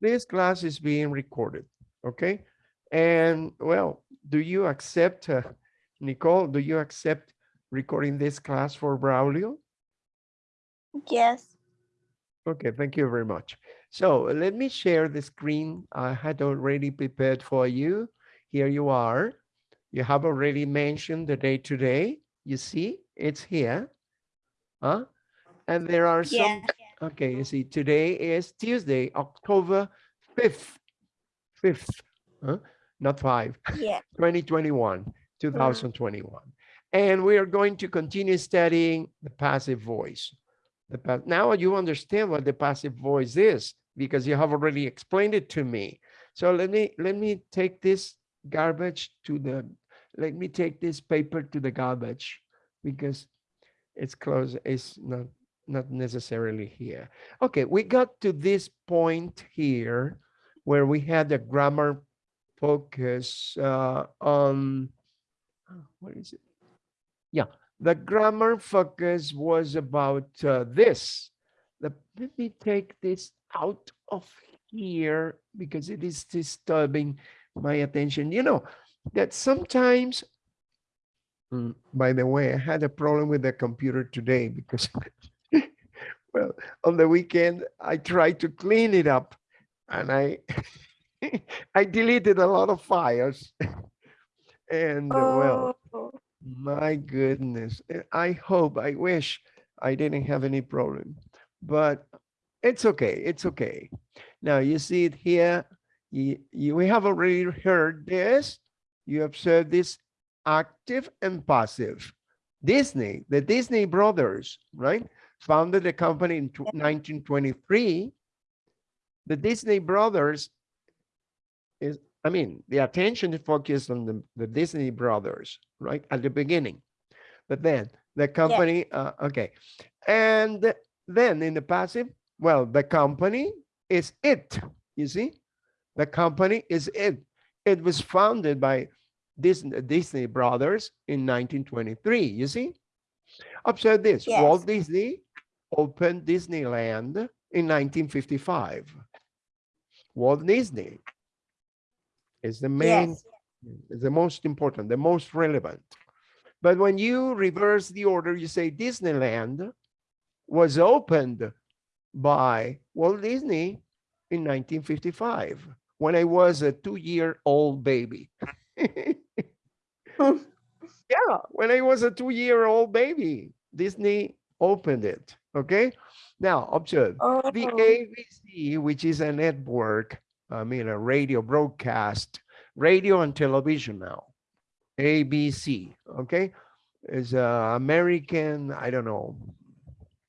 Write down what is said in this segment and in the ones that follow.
This class is being recorded, okay? And well, do you accept, uh, Nicole, do you accept recording this class for Braulio? Yes. Okay, thank you very much. So let me share the screen I had already prepared for you. Here you are. You have already mentioned the day today. You see, it's here. Huh? And there are some, Yeah. Okay, you see, today is Tuesday, October 5th. 5th, huh? not 5. Yeah. 2021, 2021. And we are going to continue studying the passive voice. The pa- now you understand what the passive voice is because you have already explained it to me. So let me let me take this garbage to the let me take this paper to the garbage because it's close it's not not necessarily here. Okay, we got to this point here where we had the grammar focus uh, on what is it? Yeah, the grammar focus was about uh, this. The, let me take this out of here because it is disturbing my attention. You know that sometimes, Mm, by the way, I had a problem with the computer today because, well, on the weekend I tried to clean it up and I I deleted a lot of files. and uh, well, Oh, my goodness. eh, I hope, I wish I didn't have any problem, but it's okay. It's okay. Now you see it here. You, you, we have already heard this. You observe this active and passive. Disney, the Disney brothers, right? Founded the company in 1923. The Disney brothers is, I mean, the attention is focused on the, the Disney brothers, right? At the beginning. But then the company, uh, okay. And then in the passive, well, the company is it, you see? The company is it. It was founded by Disney, Disney brothers in 1923, you see? Observe this, Walt Disney opened Disneyland in 1955. Walt Disney is the main yes. the most important, the most relevant. But when you reverse the order, you say Disneyland was opened by Walt Disney in 1955 when I was a two-year-old baby. yeah, when I was a two-year-old baby, Disney opened it. Okay. Now observe Oh, the ABC, which is a network, I mean, a radio broadcast, radio and television now. ABC, okay, is a uh, American, I don't know,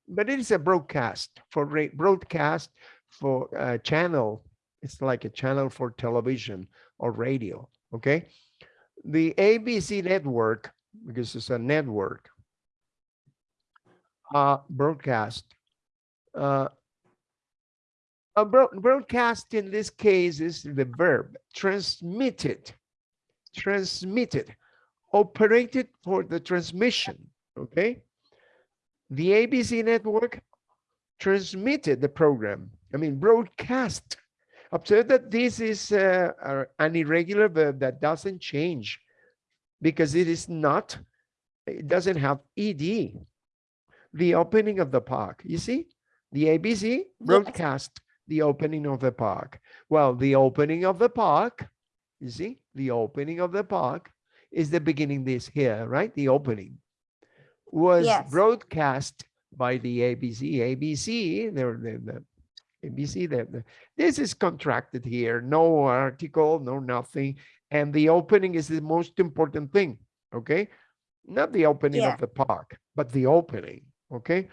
but it is a broadcast for broadcast for a channel. It's like a channel for television or radio, okay? The ABC network, because it's a network, uh, broadcast uh, a broad, broadcast in this case is the verb transmitted, transmitted, operated for the transmission. Okay. The ABC network transmitted the program. I mean, broadcast. Observe that this is uh, an irregular verb that doesn't change because it is not, it doesn't have ed. The opening of the park, you see? The ABC broadcast the opening of the park. Well, the opening of the park, you see, the opening of the park is the beginning this here, right? The opening was Yes. broadcast by the ABC. ABC, the, the, the ABC, the, the, this is contracted here, no article, no nothing. And the opening is the most important thing, okay? Not the opening Yeah. of the park, but the opening, okay?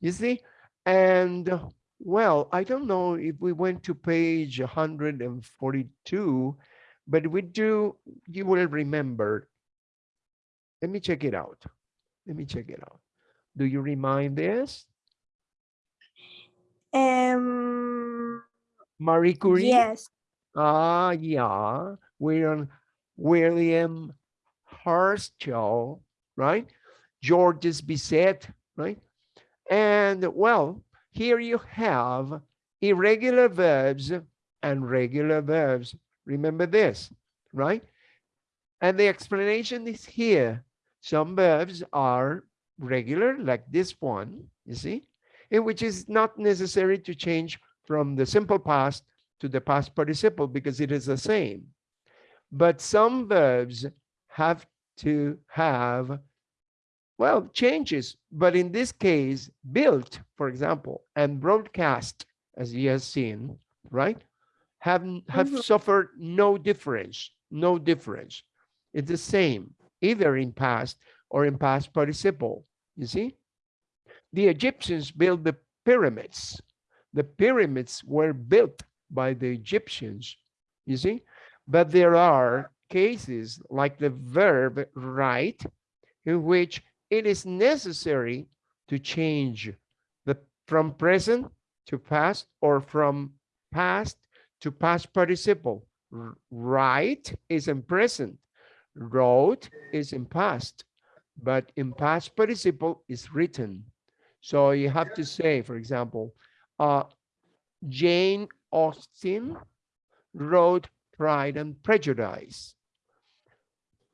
You see? And well, I don't know if we went to page 142, but we do, you will remember. Let me check it out. Let me check it out. Do you remind this? Um, Marie Curie? yes. Ah, yeah, We're on William, William Herschel, right? Georges Bizet, right? And well, here you have irregular verbs and regular verbs. Remember this, right? And the explanation is here. Some verbs are regular, like this one, you see, in which is not necessary to change from the simple past to the past participle because it is the same. But some verbs have to have, well, changes. But in this case, built, for example, and broadcast, as you have seen, right, have, have Mhm. suffered no difference, no difference. It's the same, either in past or in past participle, you see? The Egyptians built the pyramids. The pyramids were built by the Egyptians, you see? But there are cases like the verb write, in which it is necessary to change the from present to past or from past to past participle. R- Write is in present, wrote is in past, but in past participle is written. So you have to say, for example, uh, Jane Austen wrote Pride and Prejudice.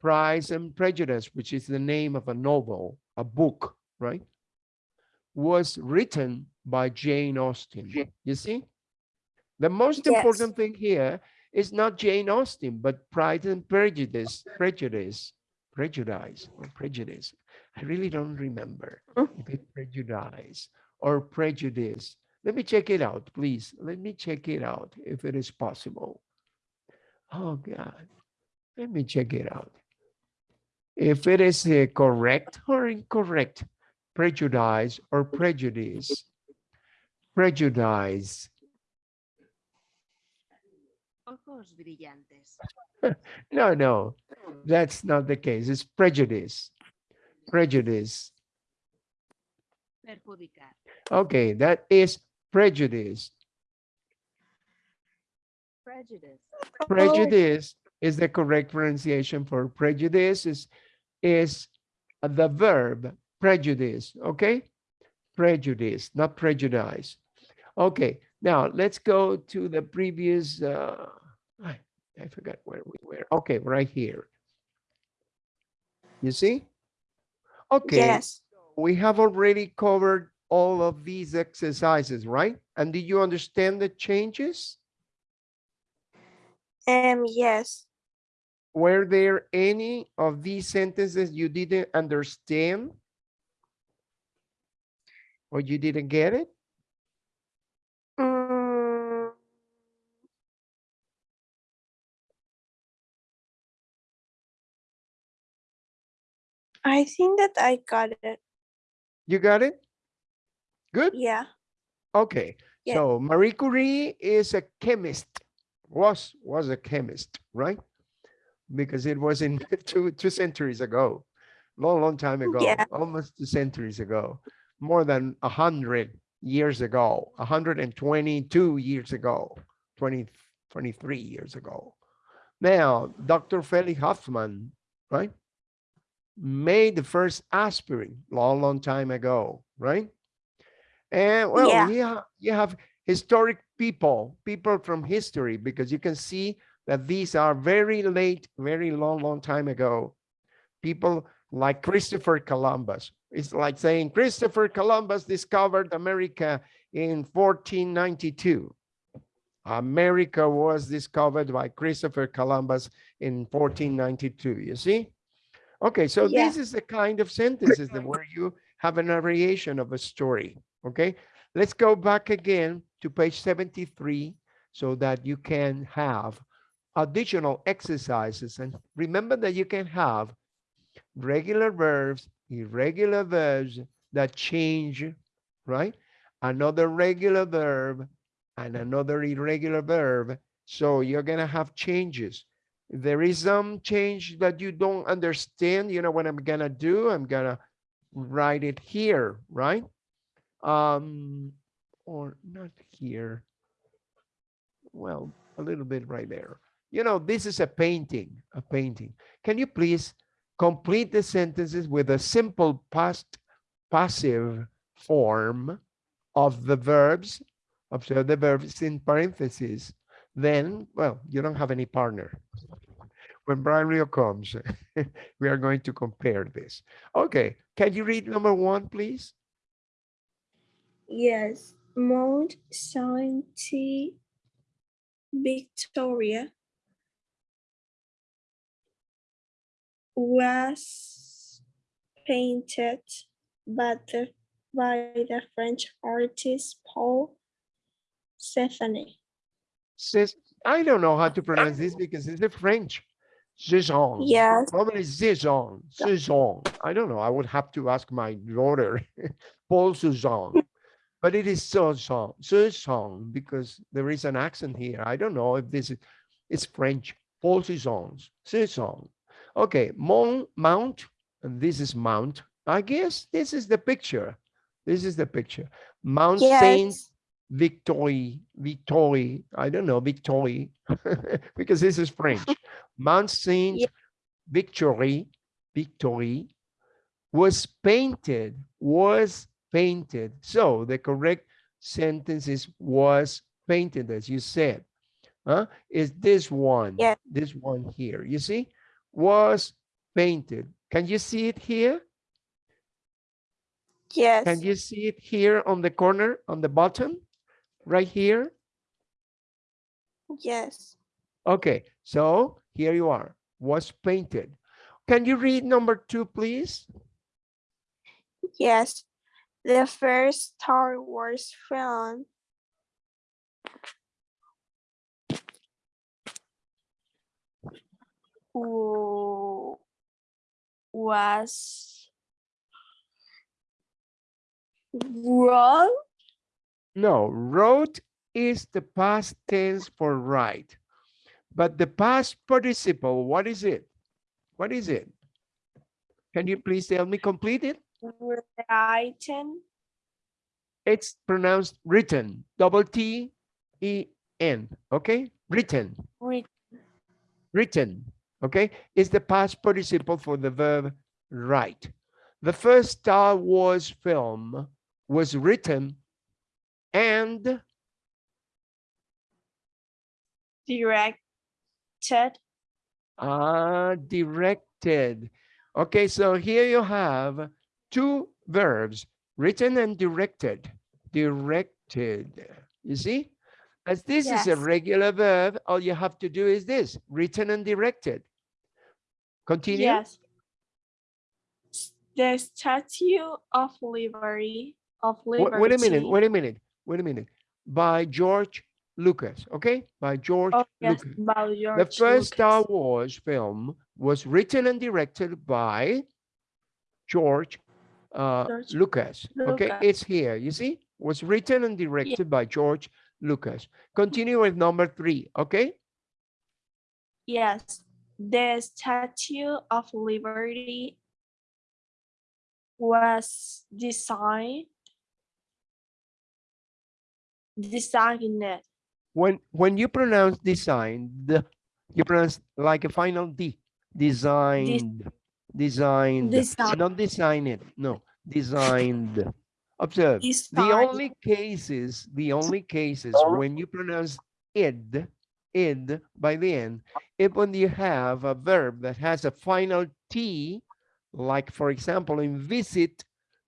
Pride and Prejudice, which is the name of a novel, a book, right? Was written by Jane Austen. You see? The most Yes. important thing here is not Jane Austen, but Pride and Prejudice, Prejudice, Prejudice, or Prejudice. I really don't remember Mm. if it's Prejudice or Prejudice. Let me check it out, please. Let me check it out if it is possible. Oh God, let me check it out. If it is uh, correct or incorrect, prejudice or prejudice. Prejudice. No, no, that's not the case. It's prejudice. Prejudice. Perjudicar. Okay, that is prejudice. Prejudice. Prejudice is the correct pronunciation for prejudice is, is the verb prejudice, okay? Prejudice, not prejudice. Okay, now let's go to the previous, uh, I, I forgot where we were. Okay, right here. You see? Okay, Yes. we have already covered all of these exercises, right? And did you understand the changes? Um, yes. Were there any of these sentences you didn't understand? Or you didn't get it? Mm, I think that I got it. You got it? Good? Yeah. Okay. Yeah. So Marie Curie is a chemist, was, was a chemist, right? Because it was in two, two centuries ago, long, long time ago, Yeah. almost two centuries ago, more than a hundred years ago, hundred and twenty-two years ago, 20, 23 years ago. Now, Dr. Felix Hoffmann, right? Made the first aspirin long, long time ago, right? And well, Yeah. yeah, you have historic people, people from history, because you can see that these are very late, very long, long time ago. People like Christopher Columbus. It's like saying Christopher Columbus discovered America in 1492. America was discovered by Christopher Columbus in 1492, you see? Okay, so Yeah. this is the kind of sentences that where you have a narration of a story, okay? Let's go back again to page 73 so that you can have additional exercises. And remember that you can have regular verbs, irregular verbs that change, right? Another regular verb and another irregular verb. So you're gonna have changes. There is some change that you don't understand, you know what I'm gonna do? I'm gonna write it here, right? Um, or not here. Well, a little bit right there. You know, this is a painting, a painting. Can you please complete the sentences with a simple past passive form of the verbs, observe the verbs in parentheses, then, well, you don't have any partner. When Braulio comes, we are going to compare this. Okay, can you read number one, please? Yes, Mount Saint Victoria was painted by the, by the French artist Paul Stephanie. Says, I don't know how to pronounce this because it's the French. Saison. Yes, Probably saison, saison. I don't know. I would have to ask my daughter, Paul Cézanne. But it is saison, saison, because there is an accent here. I don't know if this is, it's French. Paul Cézanne, saison. Okay, Mount, Mount, and this is Mount. I guess this is the picture. This is the picture. Mount Saint Victory, Victory, I don't know, Victory, because this is French. Mount Saint Yeah. Victory, Victory was painted, was painted. So the correct sentence is was painted, as you said. Huh? Is this one, Yeah. this one here, you see? Was painted. Can you see it here? yes, Can you see it here on the corner, on the bottom, right here? yes. Okay, so here you are, was painted. Can you read number two, please? Yes, the first Star Wars film was wrong. No, wrote is the past tense for write. But the past participle, what is it? What is it? Can you please tell me complete it? Written, It's pronounced written, double T E N, okay? Written. writ- written, okay, is the past participle for the verb write. The first Star Wars film was written and directed, uh, directed. Okay, so here you have two verbs, written and directed. Directed, you see? As this is a regular verb, all you have to do is this, written and directed. Continue. yes. The Statue of Liberty, of Wait, Liberty. wait a minute, wait a minute, wait a minute. By George Lucas, okay? By George Oh, yes, Lucas. by The George first Star Wars film was written and directed by George uh, George Lucas. Okay, Lucas. it's here. You see, was written and directed by George Lucas. Continue with number three. Okay, Yes, the Statue of Liberty was designed designed when when you pronounce design, the you pronounce like a final D. Designed, designed, Design. not design it. No, designed. Observe. The only cases, the only cases when you pronounce id, id by the end, if when you have a verb that has a final T, like for example, in visit,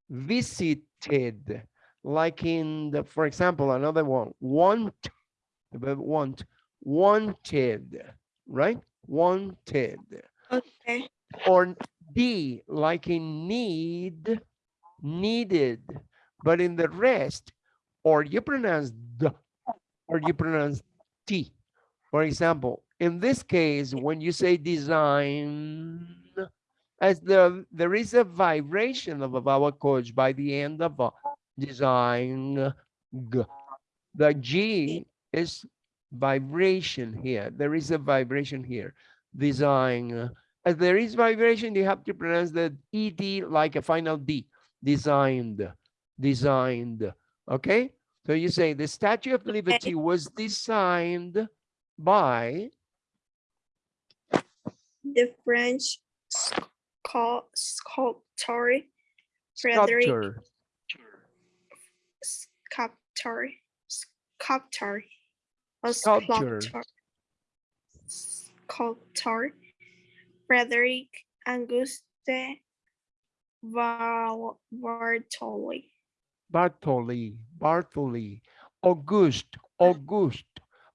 visited, like in the, for example, another one, want, the verb want, wanted, right? Wanted okay or D, like in need, needed, but in the rest, or you pronounce D, or you pronounce T. For example, in this case, when you say design, as the there is a vibration of a vowel coach by the end of a design, G. The G is vibration here. There is a vibration here. Design. As there is vibration, you have to pronounce the ED like a final D. Designed, designed. Okay? So you say the Statue of Liberty was designed by the French sculptor Frederick sculptor. sculptor, sculptor, sculptor, sculptor, Frederick Auguste Bartoli. Bartoli, Bartoli, August, August.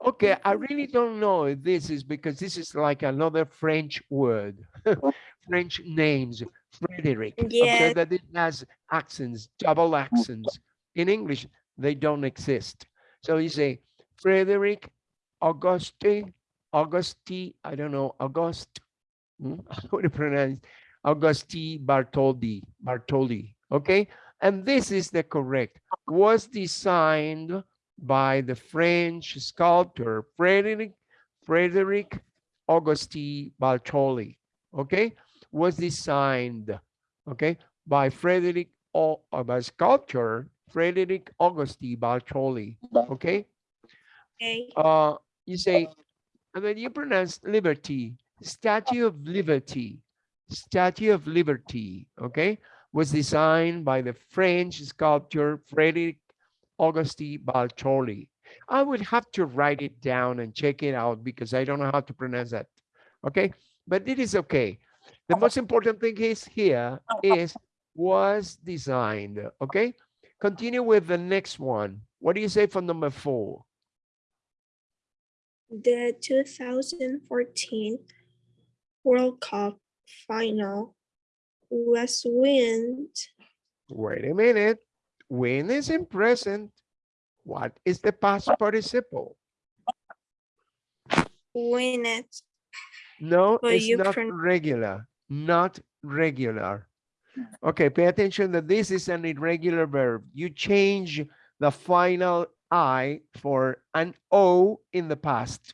Okay, I really don't know if this is because this is like another French word, French names, Frederick. Okay, Yeah. that it has accents, double accents. In English, they don't exist. So you say Frederick Auguste, Auguste, I don't know, August. hmm, How to pronounce Auguste Bartoldi, Bartoli, okay? And this is the correct, was designed by the French sculptor Frederick, Frederick Auguste Bartoli, okay? Was designed, okay, by Frederick, O- uh, by sculptor Frederick Auguste Bartoli, okay? Okay. uh, you say, and then you pronounce liberty, Statue of Liberty, Statue of Liberty, okay, was designed by the French sculptor Frederic Auguste Bartoli. I would have to write it down and check it out because I don't know how to pronounce that, okay? But it is okay. The most important thing is here is was designed, okay? Continue with the next one. What do you say for number four? The 2014 World Cup final was won Wait a minute. When is in present? What is the past participle? win it. No, Well, it's not regular, not regular. Okay, pay attention that this is an irregular verb. You change the final I for an O in the past,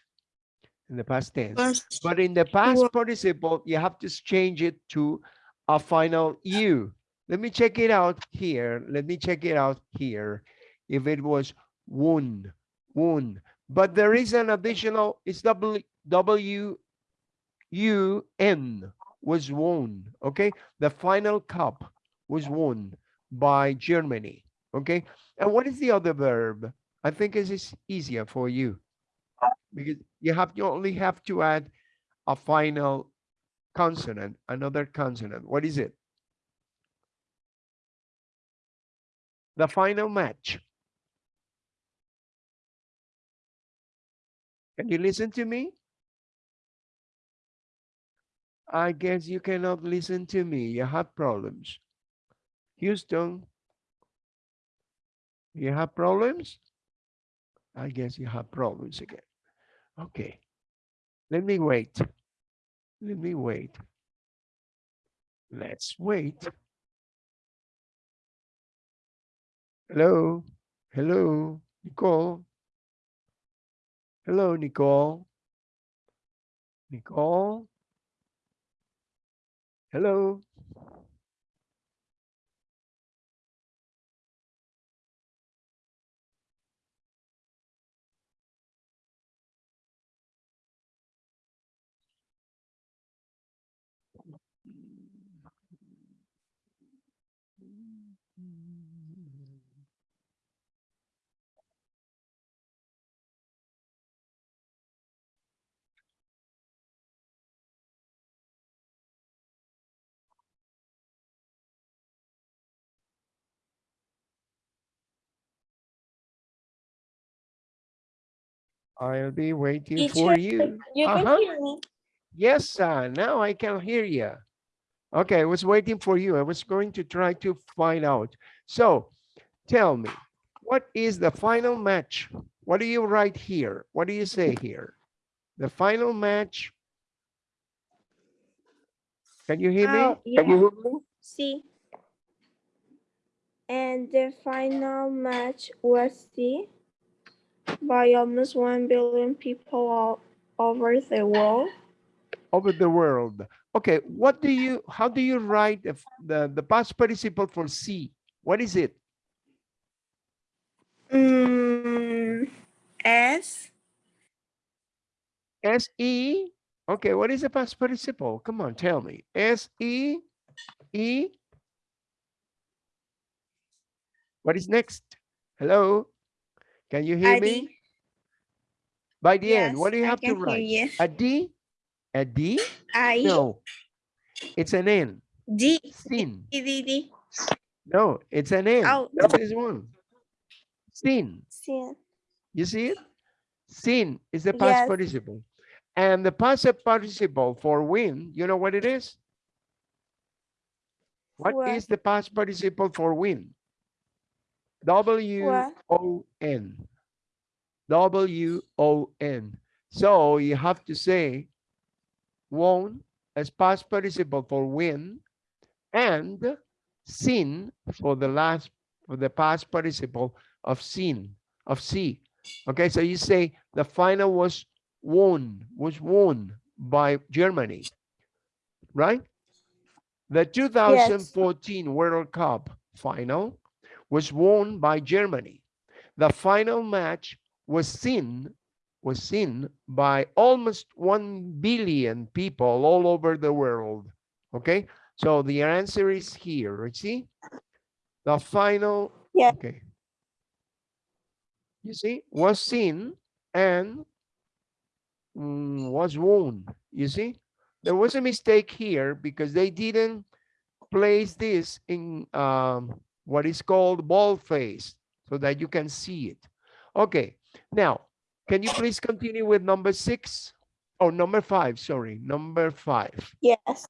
in the past tense. Was But in the past participle, you have to change it to a final U. Let me check it out here. Let me check it out here. If it was wound, wound, but there is an additional, it's W, W, U, N was won, okay? The final cup was won by Germany, okay? And what is the other verb? I think this is easier for you because you have, you only have to add a final consonant, another consonant. What is it? The final match. Can you listen to me? I guess you cannot listen to me. You have problems. Houston, you have problems? I guess you have problems again. Okay. Let me wait. Let me wait. Let's wait. Hello, hello, Nicole. Hello, Nicole. Nicole. Hello. I'll be waiting for you. You can Uh-huh. hear me. Yes, uh, now I can hear you. Okay, I was waiting for you. I was going to try to find out. So tell me, what is the final match? What do you write here? What do you say here? The final match. Can you hear me? Can you hear me? See. And the final match was see by almost one billion people all over the world. Over the world. Okay, what do you, how do you write the, the, the past participle for see? What is it? Mm, S S-E? Okay, what is the past participle? Come on, tell me. S-E? E? What is next? Hello? Can you hear me? By the end, what do you have to hear write? A D? A D? I No. It's an N. D Sin. D D D No, it's an N. Oh. This is one. Sin. Sin. You see it? Sin is the past Yes. participle. And the past participle for win, you know what it is? What What? is the past participle for win? W? O N. W O N. So you have to say won as past participle for win and sin for the last for the past participle of sin of see. Okay, so you say the final was won, was won by Germany, right? The 2014 World Cup final was won by Germany. The final match was seen was seen by almost 1 billion people all over the world. Okay, so the answer is here. You see, the final. Yeah. Okay. You see, was seen and mm, was won. You see, there was a mistake here because they didn't place this in um, what is called ball boldface so that you can see it. Okay, now, can you please continue with number six? Oh, number five, sorry, number five. Yes.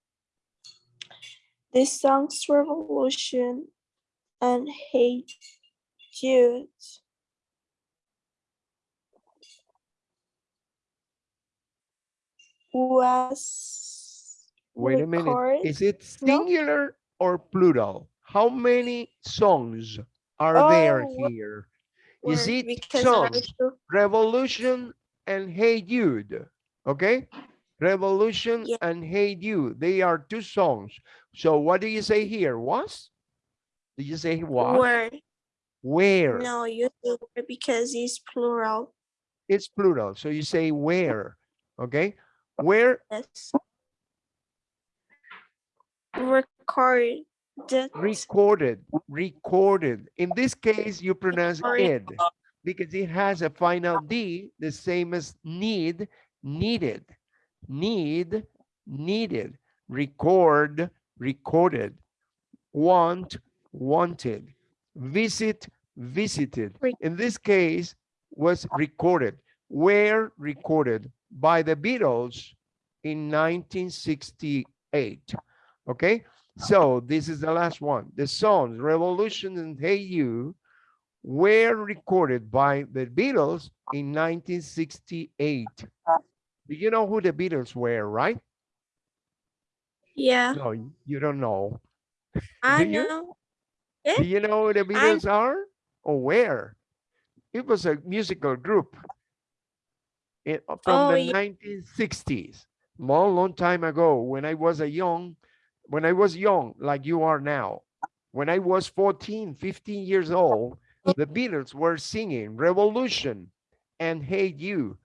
The songs Revolution and Hey Jude was Wait a minute, is it No? singular or plural? How many songs are there Oh, well, here? Is it there songs? Revolution and Hey Jude, okay? Revolution Yeah. and Hey Jude, they are two songs. So what do you say here? Was? Did you say what? were Where? no you say because it's plural. It's plural, so you say where, okay? Where Yes. Record recorded, recorded. In this case, you pronounce ed because it has a final D, the same as need, needed, need, needed, record, recorded, want, wanted, visit, visited. In this case, was recorded, were recorded? By the Beatles in 1968. Okay, so this is the last one. The songs Revolution and Hey You were recorded by the Beatles in 1968. Do you know who the Beatles were, right? Yeah, No, you don't know. I do you? know. Do you know who the Beatles are or where? It was a musical group in, from Oh, the yeah. 1960s, long, long time ago when I was a young, when I was young, like you are now. When I was 14, 15 years old, the Beatles were singing Revolution and Hey You.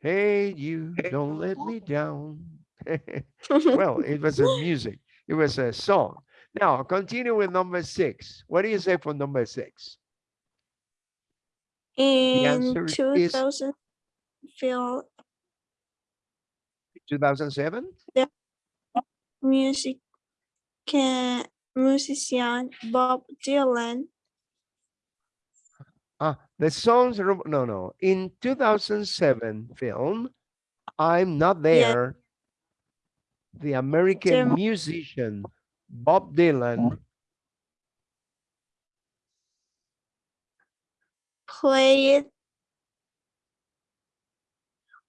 Hey You, don't let me down. well, it was a music. It was a song. Now, continue with number six. What do you say for number six? In answer is- 2000, film 2007? Music musician Bob Dylan Ah, the songs, are- no, no. In 2007 film, I'm Not There, the American musician Bob Dylan played.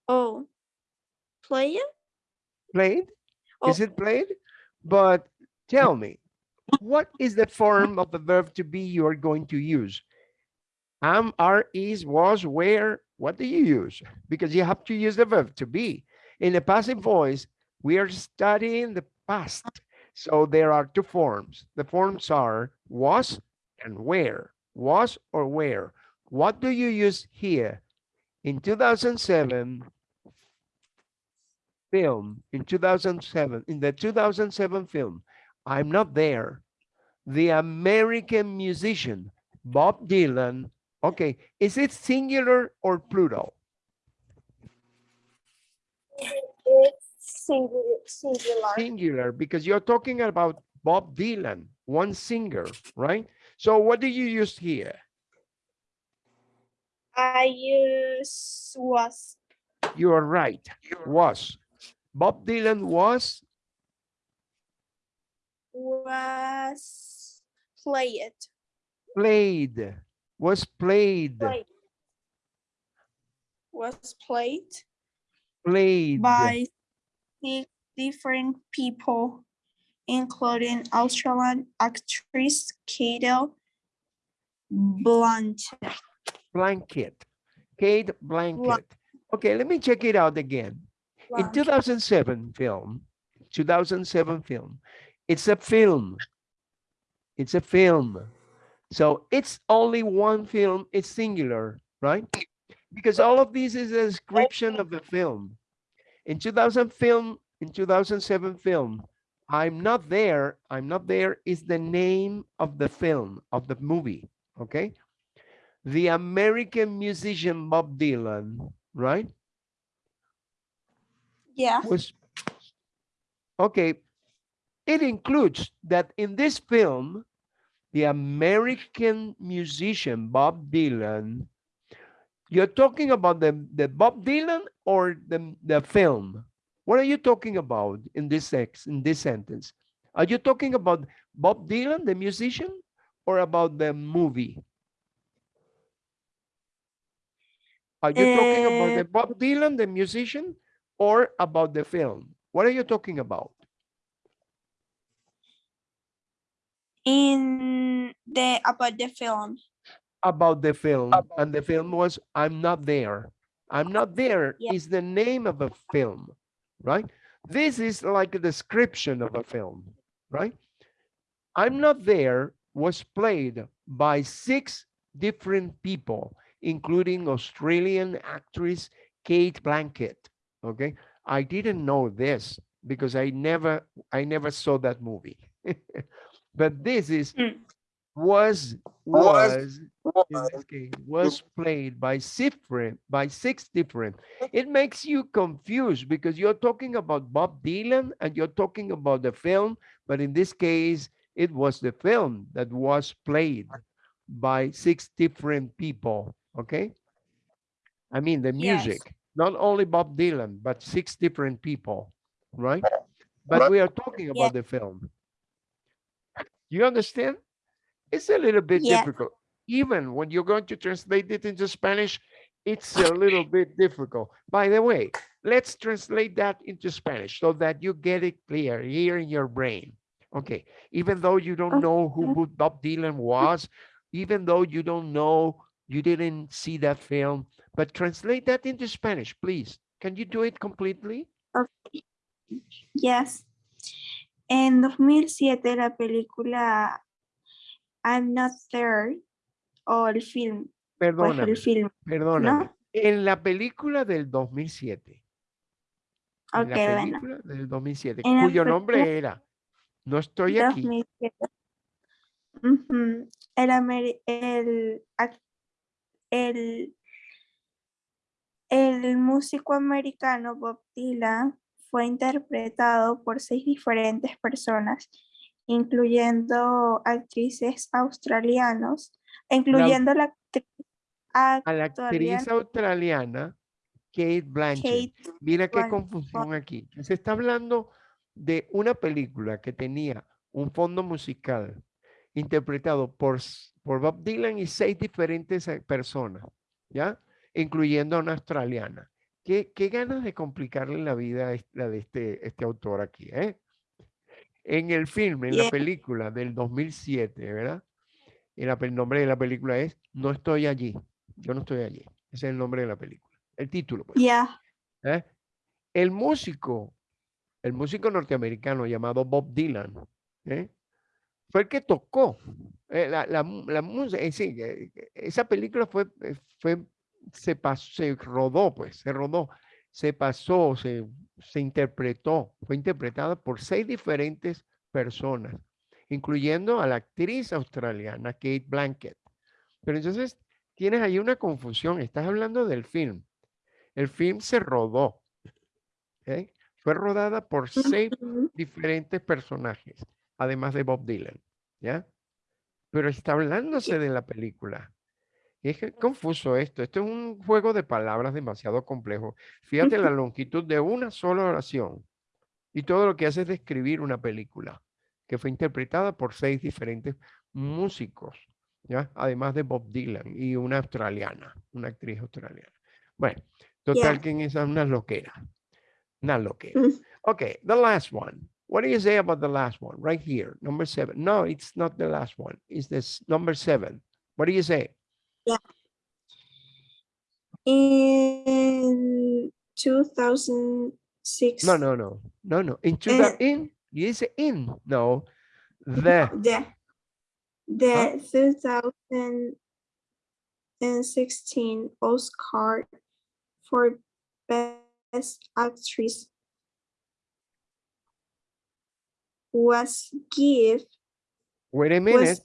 Oh, play it? played. Oh. Is it played? But tell me, what is the form of the verb to be you are going to use? Am, are, is, was, where, what do you use? Because you have to use the verb to be. In the passive voice, we are studying the past. So there are two forms. The forms are was and where. Was or where. What do you use here? In 2007, film, in 2007, in the 2007 film, I'm not there. The American musician Bob Dylan. Okay, is it singular or plural? It's singular. Singular. Singular, because you're talking about Bob Dylan, one singer, right? So what do you use here? I use was. You are right, was. Bob Dylan was, Was played. played, was played, Played. Was played played. by six different people, including Australian actress Cate Blanchett. Blanket, Kate Blanket. Okay, let me check it out again. In 2007 film, 2007 film, it's a film. It's a film. So it's only one film, it's singular, right? Because all of this is a description of the film. In 2000 film, in 2007 film, I'm not there, I'm not there is the name of the film, of the movie, okay? The American musician Bob Dylan, right? Yeah. okay it includes that in this film the american musician bob dylan you're talking about the the bob dylan or the the film? What are you talking about in this sex in this sentence? Are you talking about bob dylan the musician or about the movie? Are you talking about the uh, bob dylan the musician or about the film? What are you talking about? In the about the film. About the film. And the film was I'm Not There. I'm Not There Yeah. is the name of a film, right? This is like a description of a film, right? I'm Not There was played by six different people, including Australian actress Kate Blanket. Okay, I didn't know this because I never, I never saw that movie. but this is Mm. was was in case was played by different by six different. It makes you confused because you're talking about Bob Dylan and you're talking about the film, but in this case, it was the film that was played by six different people. Okay, I mean the Yes. Music, not only Bob Dylan, but six different people, right? But we are talking Yeah. about the film. You understand? It's a little bit Yeah. difficult. Even when you're going to translate it into Spanish, it's a little bit difficult. By the way, let's translate that into Spanish so that you get it clear here in your brain. Okay, even though you don't know who Bob Dylan was, even though you don't know, you didn't see that film, but translate that into Spanish, please. Can you do it completely? Yes. En 2007 la película I'm Not There o el film, Perdóname, el film, perdóname. ¿no? En la película del 2007. en Ok, la bueno. película del 2007, En cuyo nombre era No estoy aquí. 2007. Ujú. El, ameri- el, ac- el, el músico americano Bob Dylan fue interpretado por seis diferentes personas, incluyendo actrices australianos, incluyendo la actriz A la actriz australiana Kate Blanchett. Kate Mira qué confusión aquí. Se está hablando de una película que tenía un fondo musical interpretado por, por Bob Dylan y seis diferentes eh, personas, ¿ya? Incluyendo a una australiana. Qué, qué ganas de complicarle la vida a de este, este autor aquí, ¿eh? En el filme, en la película del 2007, ¿verdad? La el nombre de la película es No estoy allí. Yo no estoy allí. Ese es el nombre de la película. El título, pues. Yeah, ¿eh? El músico, el músico norteamericano llamado Bob Dylan, ¿eh? fue el que tocó eh, la, la, la música. eh, sí, eh, esa película fue, fue, se pasó, se rodó, pues, se rodó, se pasó, se, se interpretó, fue interpretada por seis diferentes personas, incluyendo a la actriz australiana Kate Blanket. Pero entonces tienes ahí una confusión. Estás hablando del film. El film se rodó. Fue rodada por seis diferentes personajes, además de Bob Dylan, ¿ya? Pero está hablándose de la película. Es confuso esto. Esto es un juego de palabras demasiado complejo. Fíjate la longitud de una sola oración y todo lo que hace es describir una película que fue interpretada por seis diferentes músicos, ¿ya? Además de Bob Dylan y una australiana, una actriz australiana. Bueno, total Yeah. que en esa es una loquera. Una loquera. Mm. Okay, the last one. What do you say about the last one? Right here, number seven. No, it's not the last one. It's this number seven. What do you say? In 2006. No, no, no, no, no. Into the Eh. in. You say in. No, the. The the 2016 Oscar for Best Actress was give Wait a minute.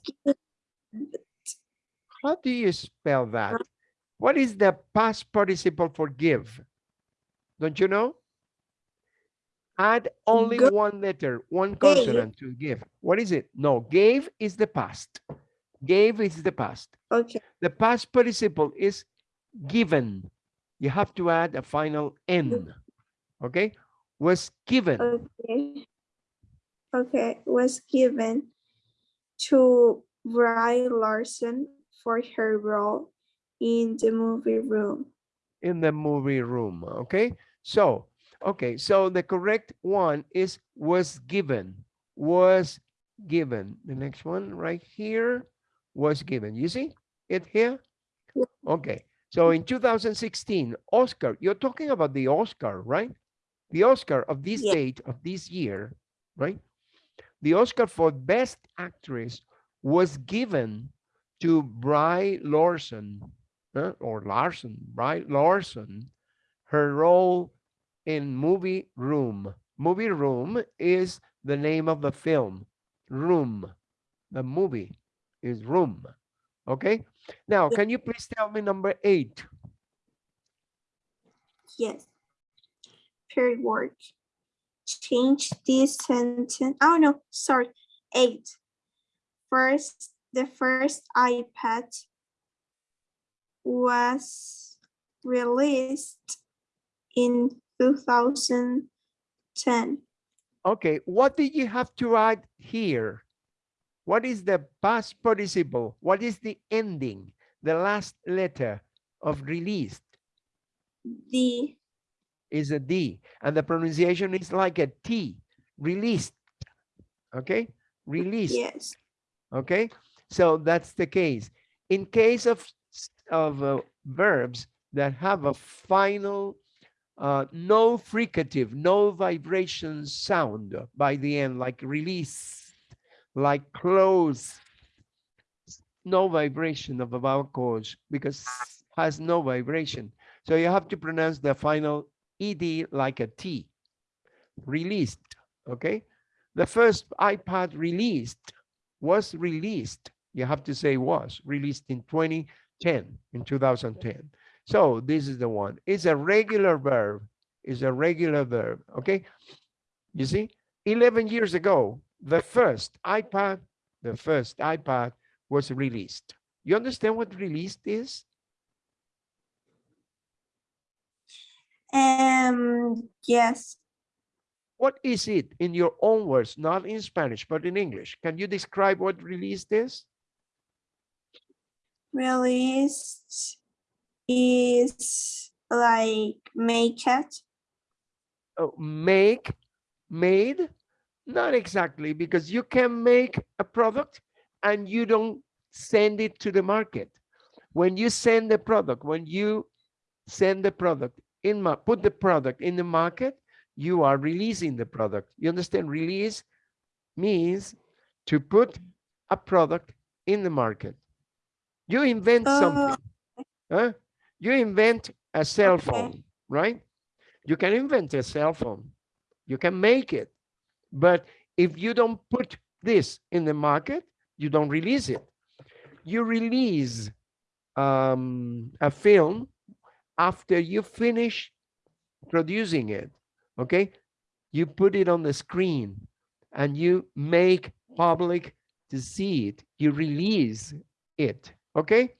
How do you spell that? What is the past participle for give? Don't you know? Add only Go- one letter, one Gave. consonant to give. What is it? No, gave is the past. Gave is the past. okay The past participle is given. You have to add a final N. Okay? Was given. okay okay was given to Brie Larson for her role in the movie room. in the movie room. Okay, so okay, so the correct one is was given, was given. The next one right here was given. You see it here? Okay, so in 2016, Oscar, you're talking about the Oscar, right? The Oscar of this Yeah. date of this year, right? The Oscar for Best Actress was given to Brie Larson, uh, or Larson, Brie Larson, her role in Movie Room. Movie Room is the name of the film. Room, the movie is Room. Okay. Now, can you please tell me number eight? Yes. Period word. Change this sentence. Oh no, sorry. Eight. First, the first iPad was released in 2010. Okay, what did you have to add here? What is the past participle? What is the ending, the last letter of released? The is a D and the pronunciation is like a T, released. Okay, released. yes. Okay, so that's the case. In case of, of uh, verbs that have a final, uh, no fricative, no vibration sound by the end, like release, like close, no vibration of the vowel chords because has no vibration. So you have to pronounce the final ed like a T. Released, okay? The first iPad released was released. You have to say was released in 2010, in 2010. So this is the one. It's a regular verb. It's a regular verb, okay? You see, 11 years ago, the first iPad, the first iPad was released. You understand what released is? Um, yes. What is it in your own words, not in Spanish, but in English? Can you describe what released is? Released is like make it. Oh, make, made? Not exactly, because you can make a product and you don't send it to the market. When you send the product, when you send the product in, put the product in the market, you are releasing the product. You understand? Release means to put a product in the market. You invent Oh, something. Huh? You invent a cell Okay. phone, right? You can invent a cell phone. You can make it. But if you don't put this in the market, you don't release it. You release um, a film after you finish producing it, okay? You put it on the screen and you make public to see it. You release it, okay?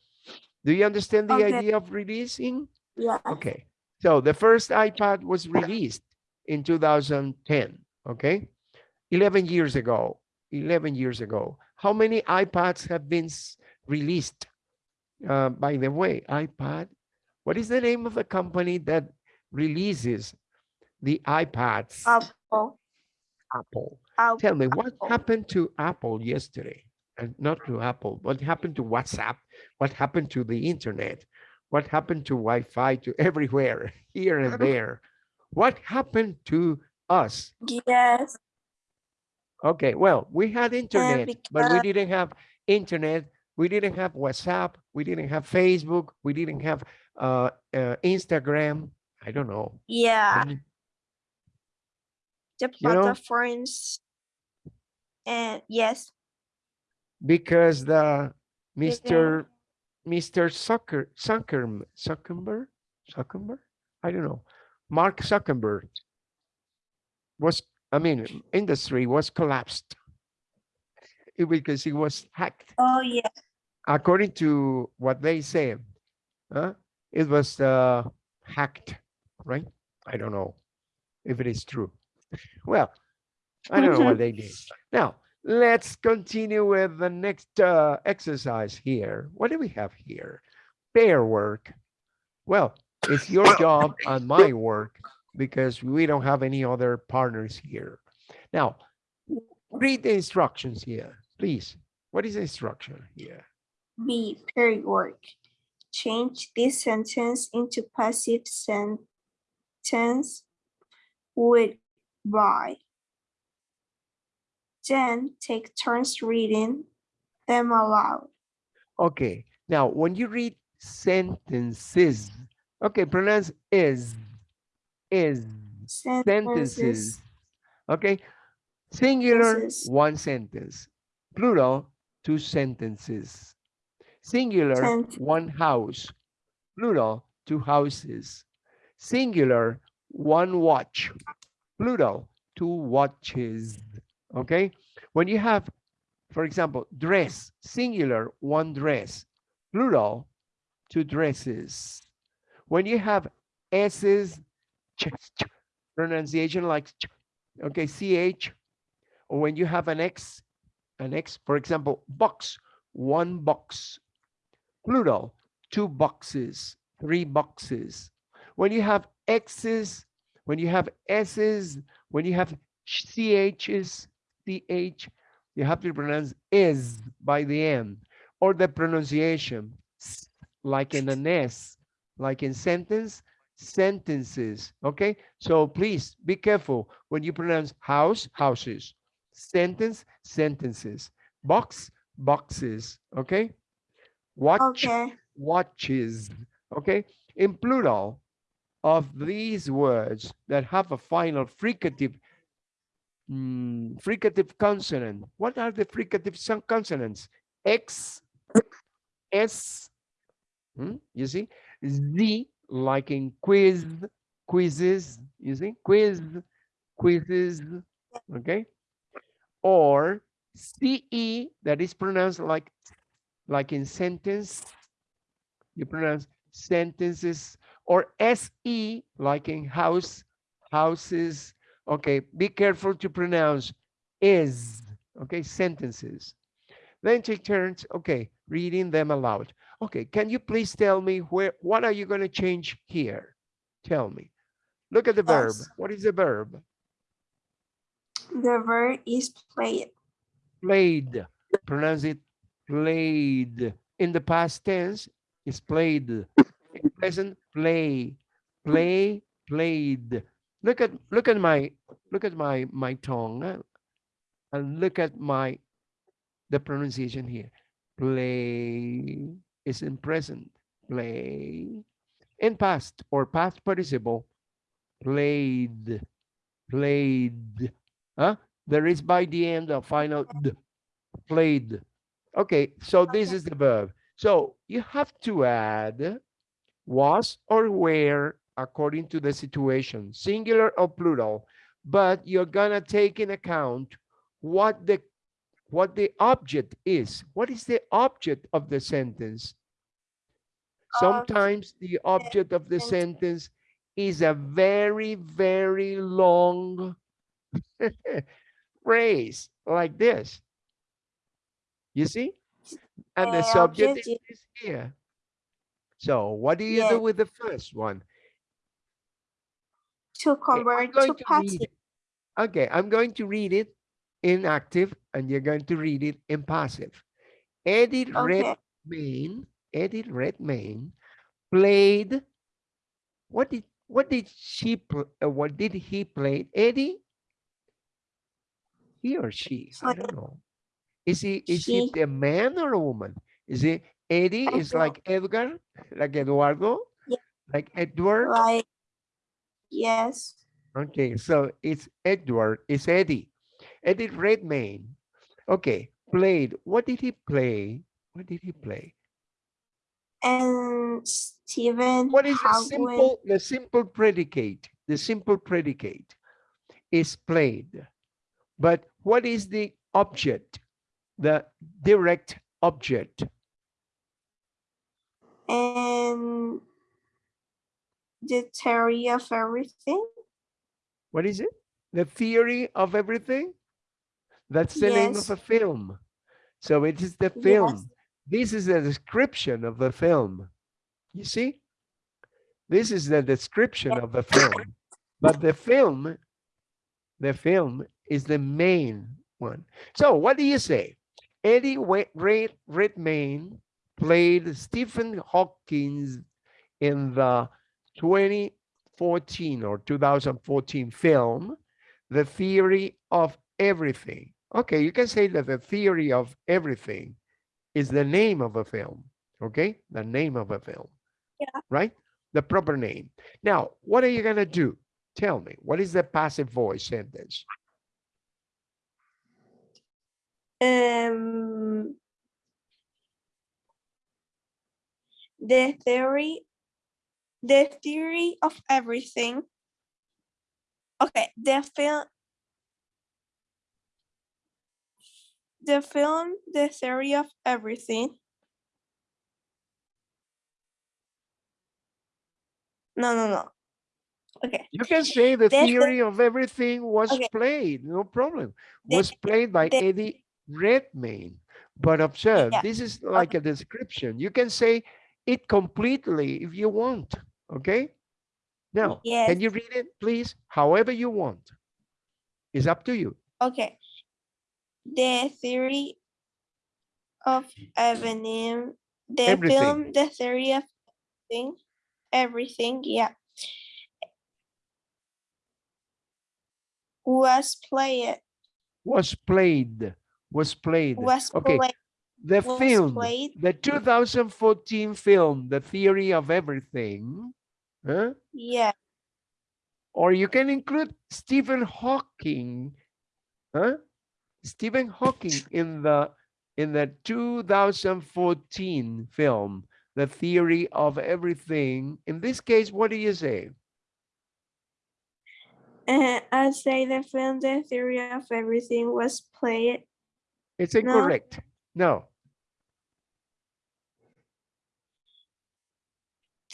Do you understand the Okay. idea of releasing? Yeah. Okay, so the first iPad was released in 2010, okay? 11 years ago, 11 years ago. How many iPads have been released? Uh, by the way, iPad, what is the name of the company that releases the iPads? Apple. Apple. Apple. Tell me, what happened to Apple yesterday? And not to Apple, what happened to WhatsApp? What happened to the internet? What happened to Wi-Fi to everywhere, here and there? What happened to us? Yes. Okay, well, we had internet, but we didn't have internet. We didn't have WhatsApp. We didn't have Facebook. We didn't have uh, uh, Instagram. I don't know. Yeah. mean, The You know- platforms. And yes. Because the Mr. Mr. Zucker, Zucker, Zuckerberg, Zuckerberg, I don't know, Mark Zuckerberg was, I mean, industry was collapsed because it was hacked. Oh yeah. According to what they say, huh, it was uh, hacked, right? I don't know if it is true. Well, I don't know what they did. Now, let's continue with the next uh, exercise here. What do we have here? Pair work. Well, it's your job and my work because we don't have any other partners here. Now, read the instructions here, please. What is the instruction here? B. Period work. Change this sentence into passive sentence with by. Then take turns reading them aloud. Okay, now when you read sentences, okay, pronounce is, is, sentences. Okay, singular, Sentences. one sentence. Plural, two sentences. Singular, Sent- one house. Plural, two houses. Singular, one watch. Plural, two watches. Okay, when you have, for example, dress, singular, one dress. Plural, two dresses. When you have s's, pronunciation like okay, ch, or when you have an x, an x, for example, box, one box, plural, two boxes, three boxes. When you have x's, when you have s's, when you have ch's, ch, you have to pronounce is by the end, or the pronunciation, like in an s, like in sentence, sentences, okay? So please be careful when you pronounce house, houses, sentence, sentences, box, boxes, okay? Watch, Okay. watches, okay? In plural of these words that have a final fricative, mm, fricative consonant, what are the fricative son- consonants? X, S, hmm, you see? Z, like in quiz, quizzes, you see? Quiz, quizzes, okay? Or CE, that is pronounced like, like in sentence, you pronounce sentences, or SE, like in house, houses. Okay, be careful to pronounce is, okay, sentences. Then take turns, okay, reading them aloud. Okay, can you please tell me where, what are you going to change here? Tell me. Look at the verb. What is the verb? The verb is played. Played. Pronounce it played. In the past tense, it's played. In present, play. Play, played. Look at look at my look at my my tongue uh, and look at my the pronunciation here. Play is in present. Play. In past or past participle, played. Played. Huh? There is by the end a final d, played. Okay, so this is the verb. So you have to add was or were according to the situation, singular or plural, but you're gonna take in account what the what the object is. What is the object of the sentence? Sometimes the object of the sentence is a very, very long phrase like this. You see? And the subject is is here. So what do you Yes. do with the first one? To Okay, I'm convert going to to read passive. it. Okay, I'm going to read it in active and you're going to read it in passive. Edith Okay. Redmayne, Edith Redmayne played. What did what did she pl- uh, what did he play? Eddie? He or she? I don't know. Is he is he She. a man or a woman? Is it Eddie? Is like Edgar, like Eduardo, Yeah. like Edward? Like, yes. Okay, so it's Edward, it's Eddie. Eddie Redmayne. Okay, played. What did he play? What did he play? And Stephen What is the simple, the simple predicate? The simple predicate is played. But what is the object? The direct object. and the theory of everything. What is it? The theory of everything? That's the name of a film. So it is the Yes. film. This is the description of the film. You see? This is the description of the film. But the film, the film is the main one. So what do you say? Eddie Redmayne played Stephen Hawkins in the 2014 or 2014 film, The Theory of Everything. Okay, you can say that the theory of everything is the name of a film. Okay, the name of a film. Yeah. Right? The proper name. Now, what are you going to do? Tell me, what is the passive voice sentence? Um, the theory, the theory of everything. Okay, the film, the film, the theory of everything. No, no, no. Okay, You can say the the- theory of everything was Okay. played, no problem. The- Was played by the- Eddie Redmayne. But observe, Yeah. this is like a description. You can say it completely if you want, okay? Now, can you read it, please? However you want. It's up to you. Okay. The theory of everything, the Everything. film, the theory of everything, everything, yeah. Was played, Was played, was played. was Okay, played, the film, played. the 2014 film, The Theory of Everything, huh? yeah, Or you can include Stephen Hawking, huh? Stephen Hawking in the in the 2014 film, The Theory of Everything. In this case, what do you say? uh, I say the film, the theory of everything was played, It's No. incorrect. No,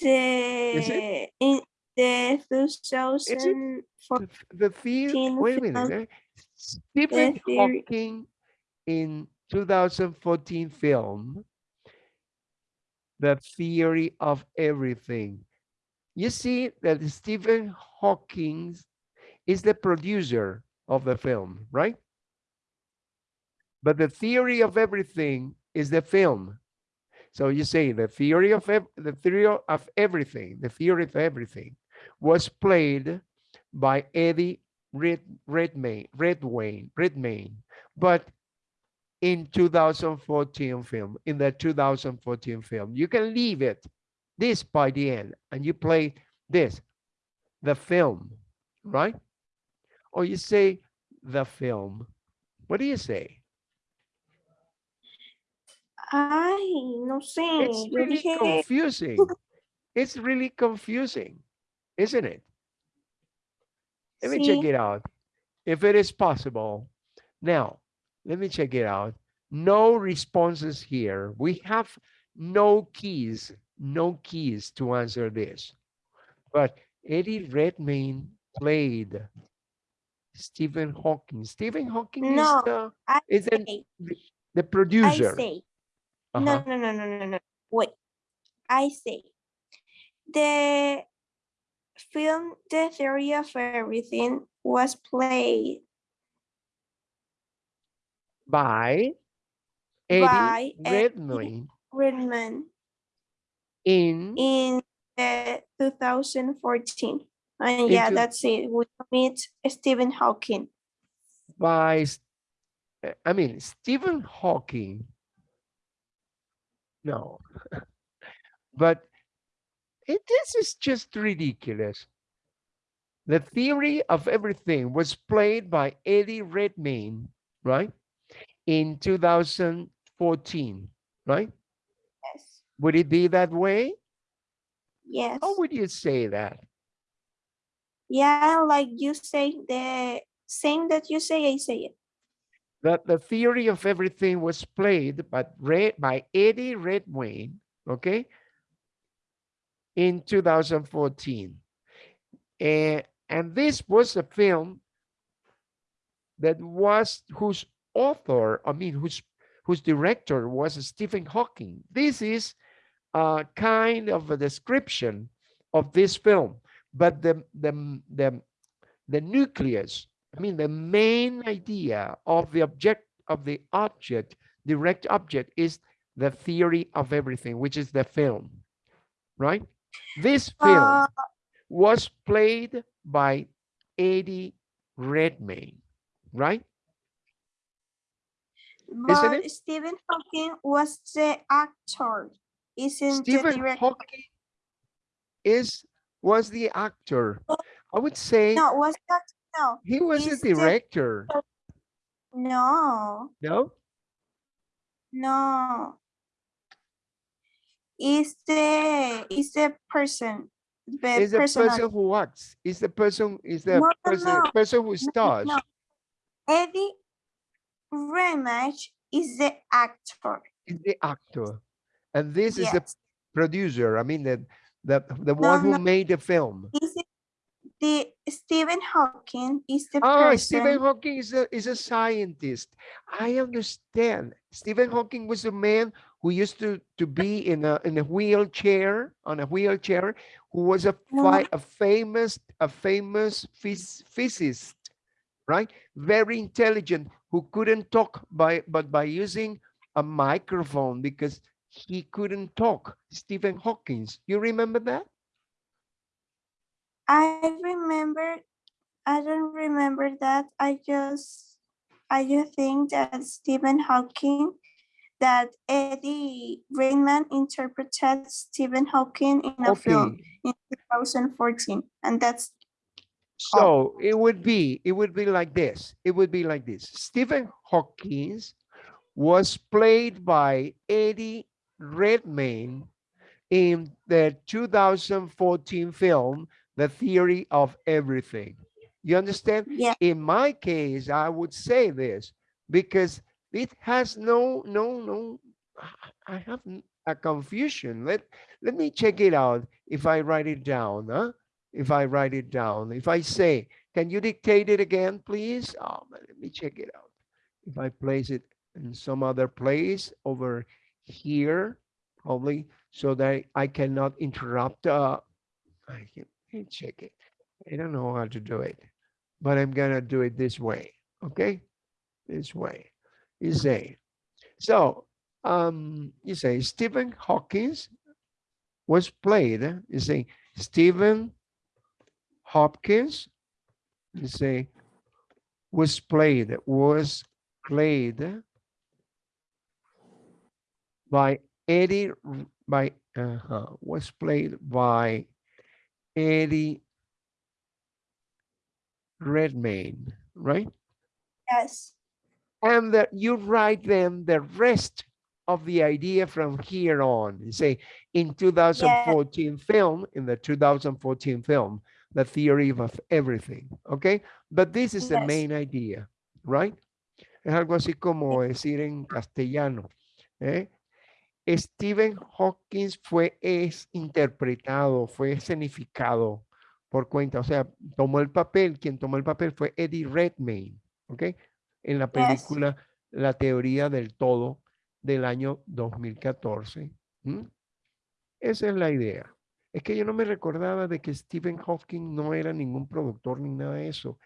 the, in the two thousand the, the Fourteen wait a minute. film. eh? Stephen theory- Hawking in 2014 film, The Theory of Everything. You see that Stephen Hawking is the producer of the film, right? But the theory of everything is the film. So you say the theory of the theory of everything, the theory of everything was played by Eddie Red Redmayne, Redwayne, Redmayne, but in 2014 film, in the 2014 film, you can leave it this by the end and you play this, the film, right? Or you say the film. What do you say? Ay, no sé. It's really dije, confusing. It's really confusing, isn't it? Let me check it out. If it is possible. Now, let me check it out. No responses here. We have no keys, no keys to answer this. But Eddie Redmayne played Stephen Hawking. Stephen Hawking is the, is the, say, the I producer. No, no, no, no, no, no. Wait. I say the film The Theory of Everything was played By Eddie by Redmayne Redman in in uh, 2014. And yeah, that's it. We meet Stephen Hawking. by, uh, I mean, Stephen Hawking. No, but it, this is just ridiculous. The theory of everything was played by Eddie Redmayne, right? In 2014, right? Yes. Would it be that way? Yes. How would you say that? Yeah, like you say the same that you say, I say it. That the theory of everything was played by, by Eddie Redmayne, okay, in 2014. And, eh, and this was a film that was, whose author, I mean, whose, whose director was Stephen Hawking. This is a kind of a description of this film, but the, the, the, the nucleus I mean, the main idea of the object of the object, direct object, is the theory of everything, which is the film, right? This film Uh, was played by Eddie Redmayne, right? But? Stephen Hawking was the actor, isn't Stephen. Hawking is was the actor. I would say No, was that no, he was the- director. Oh, no, No, no. Is the is the person the is the person person who acts. Is the person is the No, person no. person who stars. no. Eddie Ramage is the actor. is the actor and this is the producer i mean the the the one who made the film Is the Stephen Hawking is the oh person. stephen hawking is a is a scientist i understand stephen hawking was a man who used to to be in a in a wheelchair on a wheelchair who was a No. a famous a famous phys- physicist right very intelligent who couldn't talk by but by using a microphone because he couldn't talk stephen hawkins you remember that I remember, I don't remember that. I just, I just think that Stephen Hawking, that Eddie Raymond interpreted Stephen Hawking in a film in 2014, and that's so it would be it would be like this it would be like this stephen hawkins was played by eddie redmayne in the 2014 film the theory of everything. You understand? Yeah. in my case i would say this because it has no no no i have a confusion. Let let me check it out if i write it down huh? If i write it down. If i say can you dictate it again please? Oh but let me check it out. If i place it in some other place over here probably so that i cannot interrupt uh i can check it I don't know how to do it, but I'm gonna do it this way, okay? This way. You say, so, um, you say Stephen Hawkins was played, you say Stephen Hopkins, you say was played, was played by Eddie, by, uh, was played by Eddie Redmayne, right? Yes. And that you write them the rest of the idea from here on. You say in 2014 film, in the 2014 film, the theory of everything. Okay. But this is the main idea, right? Es algo así como decir en castellano. ¿eh? Stephen Hawking fue es interpretado, fue escenificado por cuenta, o sea, tomó el papel, quien tomó el papel fue Eddie Redmayne, ¿ok? En la Yes. película La teoría del todo del año 2014. ¿m? Esa es la idea. Es que yo no me recordaba de que Stephen Hawking no era ningún productor ni nada de eso.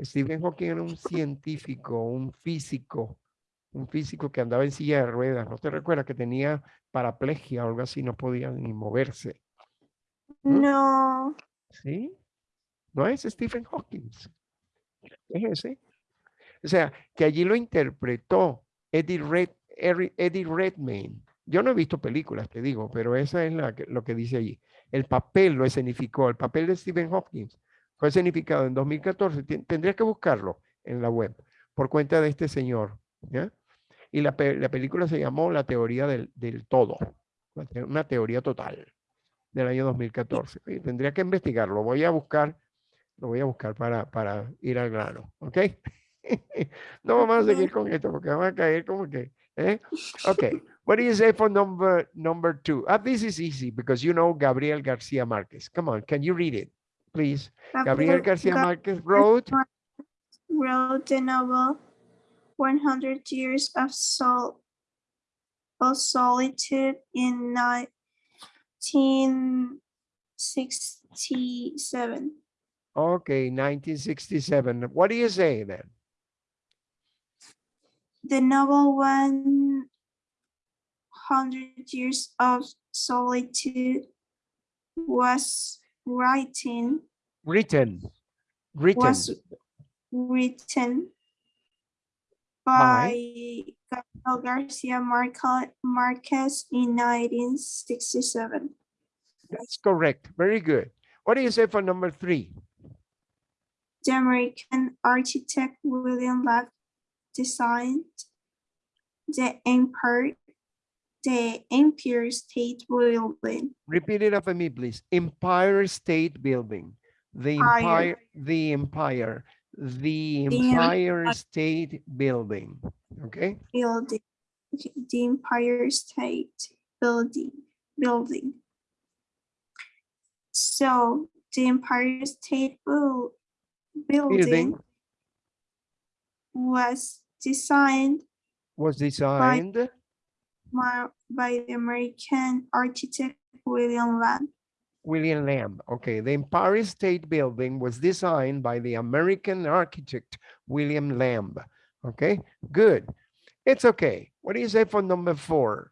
Stephen Hawking era un científico, un físico, un físico que andaba en silla de ruedas. ¿No te recuerdas que tenía paraplegia o algo así? No podía ni moverse. ¿Mm? No, ¿Sí? No es Stephen Hawking. Es ese. O sea, que allí lo interpretó Eddie, Red, Eddie Redmayne. Yo no he visto películas, te digo, pero esa es la que- lo que dice allí. El papel lo escenificó, el papel de Stephen Hawking fue escenificado en 2014. Tien- Tendría que buscarlo en la web por cuenta de este señor. ¿Ya? Y la, la película se llamó La teoría del, del todo, una te- una teoría total del año 2014. Oye, tendría que investigarlo. Voy a buscar, lo voy a buscar para, para ir al grano, ¿ok? no vamos a seguir con esto porque vamos a caer como que, ¿eh? Ok, what do you say for number, number two? Ah, this is easy because you know Gabriel Garcia Marquez. Come on, can you read it, please? Gabriel Garcia Gar- Marquez wrote, wrote the novel 100 Years of Sol of Solitude in 1967. okay, 1967. What do you say then? The novel 100 Years of Solitude was written Written, written. was written By? by Gabriel Garcia Marca- Marquez in 1967. That's correct. Very good. What do you say for number three? The American architect William Lack designed the Empire, the Empire State Building. Repeat it after me, please. Empire State Building. The Empire. Empire, the Empire, the The Empire State Building. Okay, building, okay, the Empire State Building, building. So the Empire State Buil- building Building was designed was designed mar- by the American architect William Lamb. William Lamb. Okay, the Empire State Building was designed by the American architect William Lamb. Okay, good. It's okay. What do you say for number four?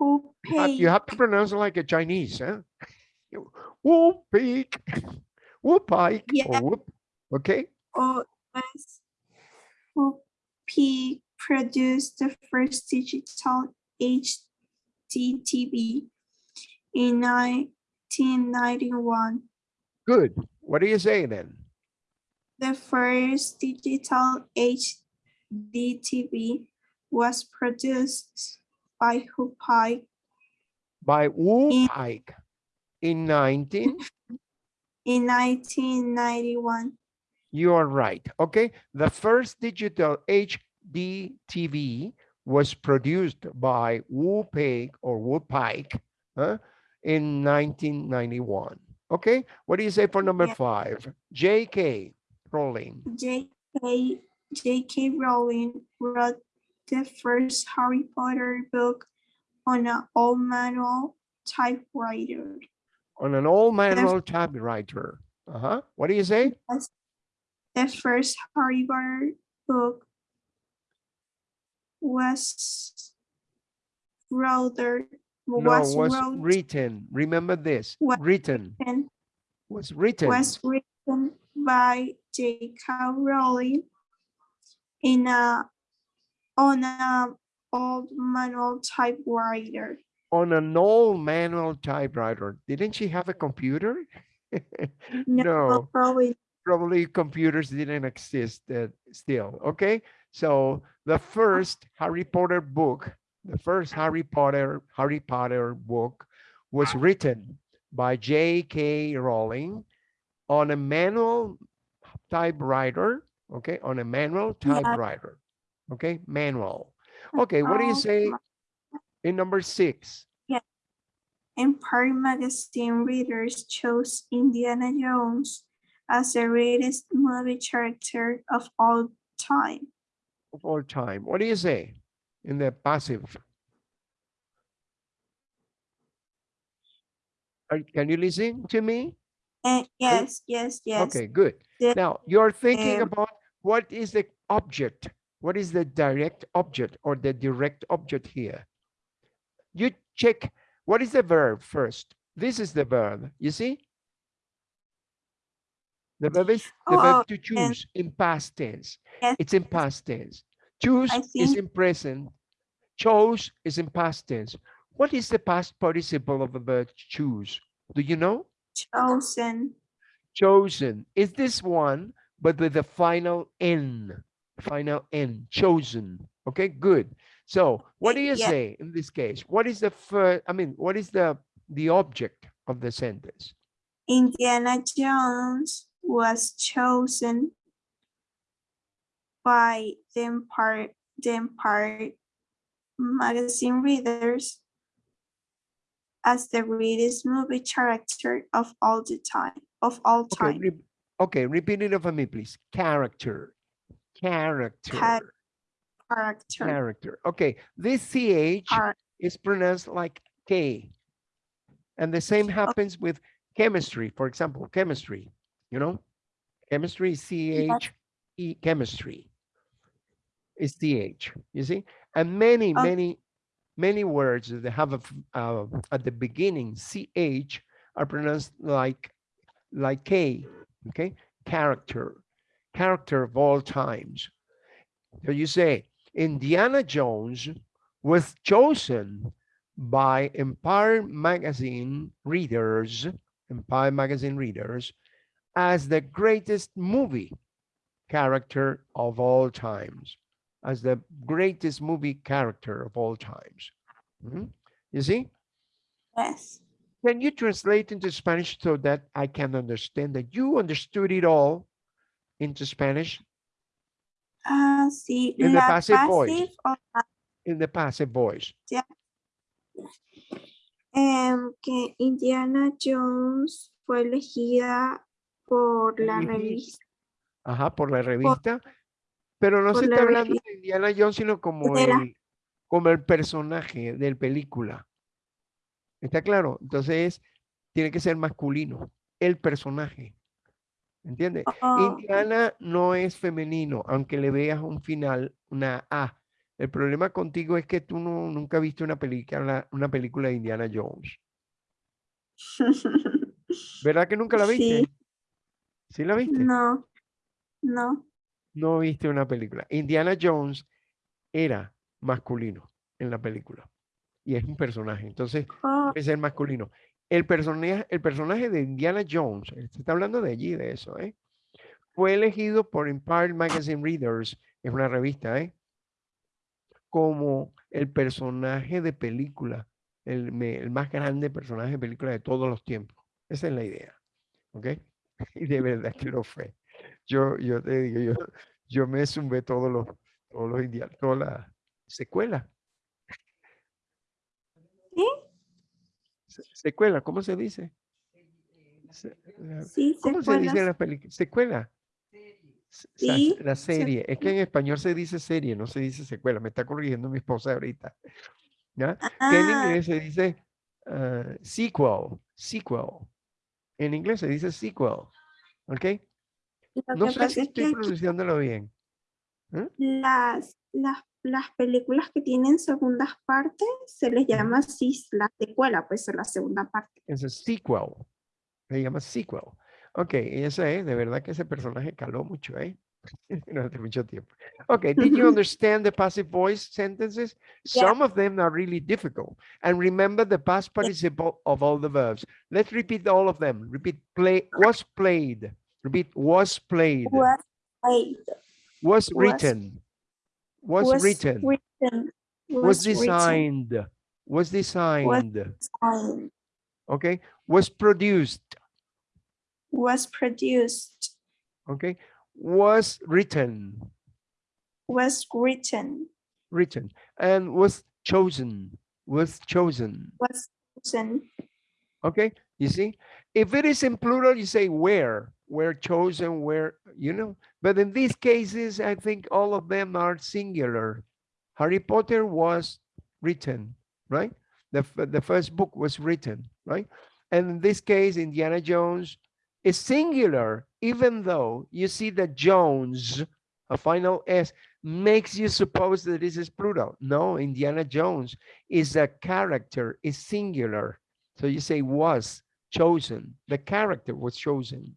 Who You have- paid You have to pronounce it like a Chinese, huh? Peak, whoop pike, Yeah. whoop. Okay, OS who P produced the first digital HDTV in 1991. good. What do you say then? The first digital HD TV was produced by Hupai By Wu In- Pike in 19, in 1991. you are right. Okay, the first digital HD TV was produced by Wu Pike or Wu Pike huh, in 1991. Okay, what do you say for number Yeah. five? JK Rowling. J.K. J.K. Rowling wrote the first Harry Potter book on an old manual typewriter. on an old manual typewriter. Uh-huh. What do you say? The first Harry Potter book was rather No, was, was wrote written. Remember this. Was Written and was written was written by J.K. Rowling in a on a old manual typewriter. on an old manual typewriter. Didn't she have a computer? No, probably probably computers didn't exist uh, still. Okay, so the first Harry Potter book, the first Harry Potter, Harry Potter book was written by J.K. Rowling on a manual typewriter, okay, on a manual Yeah. typewriter, okay, manual. Okay, what do you say in number six? Empire magazine readers chose Indiana Jones as the greatest movie character of all time. of all time. What do you say in the passive? Are, can you listen to me? And yes, yes, yes. Okay, good. Now you're thinking um, about what is the object? What is the direct object or the direct object here? You check what is the verb first. This is the verb, you see? The verb is the Oh, verb to choose in past tense. Yes, It's in past tense. Choose is in present. Chose is in past tense. What is the past participle of the verb choose? Do you know? chosen. Chosen is this one, but with the final N, final N, chosen. Okay, good. So what do you yeah. say in this case? What is the first, I mean, what is the, the object of the sentence? Indiana Jones was chosen by the Empire, the Empire magazine readers as the greatest movie character of all the time, of all Okay, time. re- okay, repeat it for me, please. Character, character, Character. character. Okay, this CH char- is pronounced like K. And the same happens with chemistry, for example, chemistry, you know? Chemistry, CH, E, chemistry. Is CH, you see? And many, Oh. many, many words that have a, uh, at the beginning, CH are pronounced like, like K, okay? Character, character of all times. So you say, Indiana Jones was chosen by Empire magazine readers, Empire magazine readers, as the greatest movie character of all times, as the greatest movie character of all times. Mhm. You see? Yes. Can you translate into Spanish so that I can understand that you understood it all into Spanish Ah, sí. In the passive voice. passive la- in the passive voice? em, que Indiana Jones fue elegida por la revista. Ajá, por la revista. Pero no se está hablando de Indiana Jones, sino como el, como el personaje del película. ¿Está claro? Entonces, tiene que ser masculino, el personaje. ¿Entiendes? Oh, Indiana no es femenino, aunque le veas un final, una A. El problema contigo es que tú no, nunca viste una película, una película de Indiana Jones. ¿Verdad que nunca la Sí. viste? ¿Sí la viste? no, no. No viste una película. Indiana Jones era masculino en la película y es un personaje, entonces Oh, debe ser masculino. El personaje, el personaje de Indiana Jones, se está hablando de allí, de eso, ¿eh? Fue elegido por Empire Magazine Readers, es una revista, ¿eh? Como el personaje de película, el, el más grande personaje de película de todos los tiempos. Esa es la idea, ¿ok? Y de verdad que lo fue. Yo, yo te digo, yo, yo me zumbé todos los, todos los indianos, toda la secuela. ¿Sí? Se- Secuela, ¿cómo se dice? Se- la- sí, ¿Cómo se dice en la película? Secuela. Se- la- Sí, La serie. Es que en español se dice serie, no se dice secuela. Me está corrigiendo mi esposa ahorita. ¿Ya? Que en Ah, inglés se dice ah, sequel, sequel. En inglés se dice sequel. ¿Ok? Lo No que sé pasa si es estoy que pronunciándolo bien. las, las, las películas que tienen segundas partes se les llama sis, la secuela, pues es la segunda parte. Es el sequel. Se llama sequel. Ok, y ese es, de verdad que ese personaje caló mucho, ¿eh? Durante mucho tiempo. Okay, did you understand the passive voice sentences? Yeah. Some of them are really difficult. And remember the past participle of all the verbs. Let's repeat all of them. Repeat play, was played. Repeat was played, Was played, was was- written, was, written, written, was written, designed, was designed, designed, okay, was produced, was produced, okay, was written, was written, written, and was chosen, was chosen, was chosen, okay? You see, if it is in plural, you say where, where chosen, where, you know, but in these cases, I think all of them are singular. Harry Potter was written, right? The, the first book was written, right? And in this case, Indiana Jones is singular, even though you see that Jones, a final S, makes you suppose that this is plural. No, Indiana Jones is a character, is singular. So you say was chosen, the character was chosen.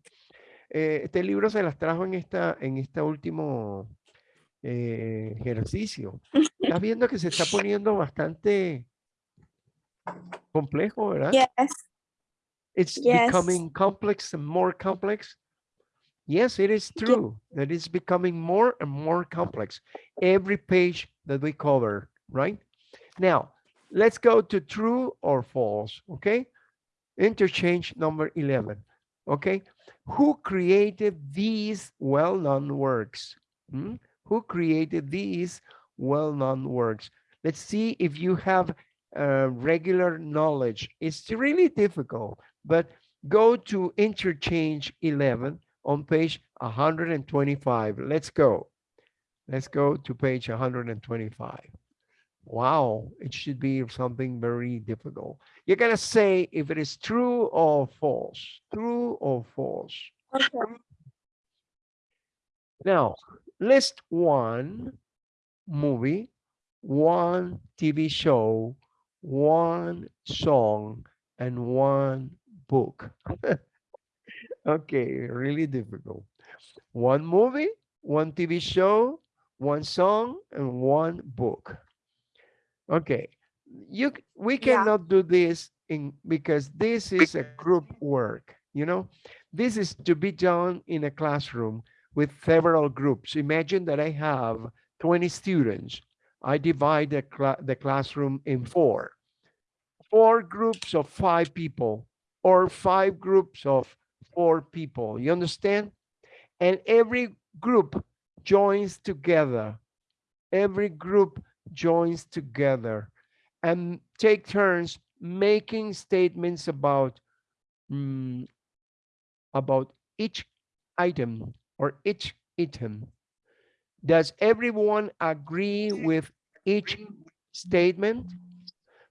Eh, este libro se las trajo en esta, en este último eh, ejercicio. Estás viendo que se está poniendo bastante complejo, ¿verdad? yes, It's Yes. becoming complex and more complex. Yes, it is true that it's becoming more and more complex every page that we cover, right? Now, let's go to true or false, okay? Interchange number 11, okay? Who created these well-known works? Hmm? Who created these well-known works? Let's see if you have uh, regular knowledge. It's really difficult, but go to interchange 11 on page 125. Let's go. Let's go to page 125. Wow, it should be something very difficult. You're gonna say if it is true or false, true or false. okay, Now, list one movie, one TV show, one song, and one book. okay, really difficult. One movie, one TV show, one song, and one book. Okay, you we Yeah. cannot do this in because this is a group work, you know. This is to be done in a classroom with several groups. Imagine that I have 20 students. I divide the, cla- the classroom in four. Four groups of five people or five groups of four people. You understand? And every group joins together. Every group joins together and take turns making statements about mm, about each item or each item. Does everyone agree with each statement?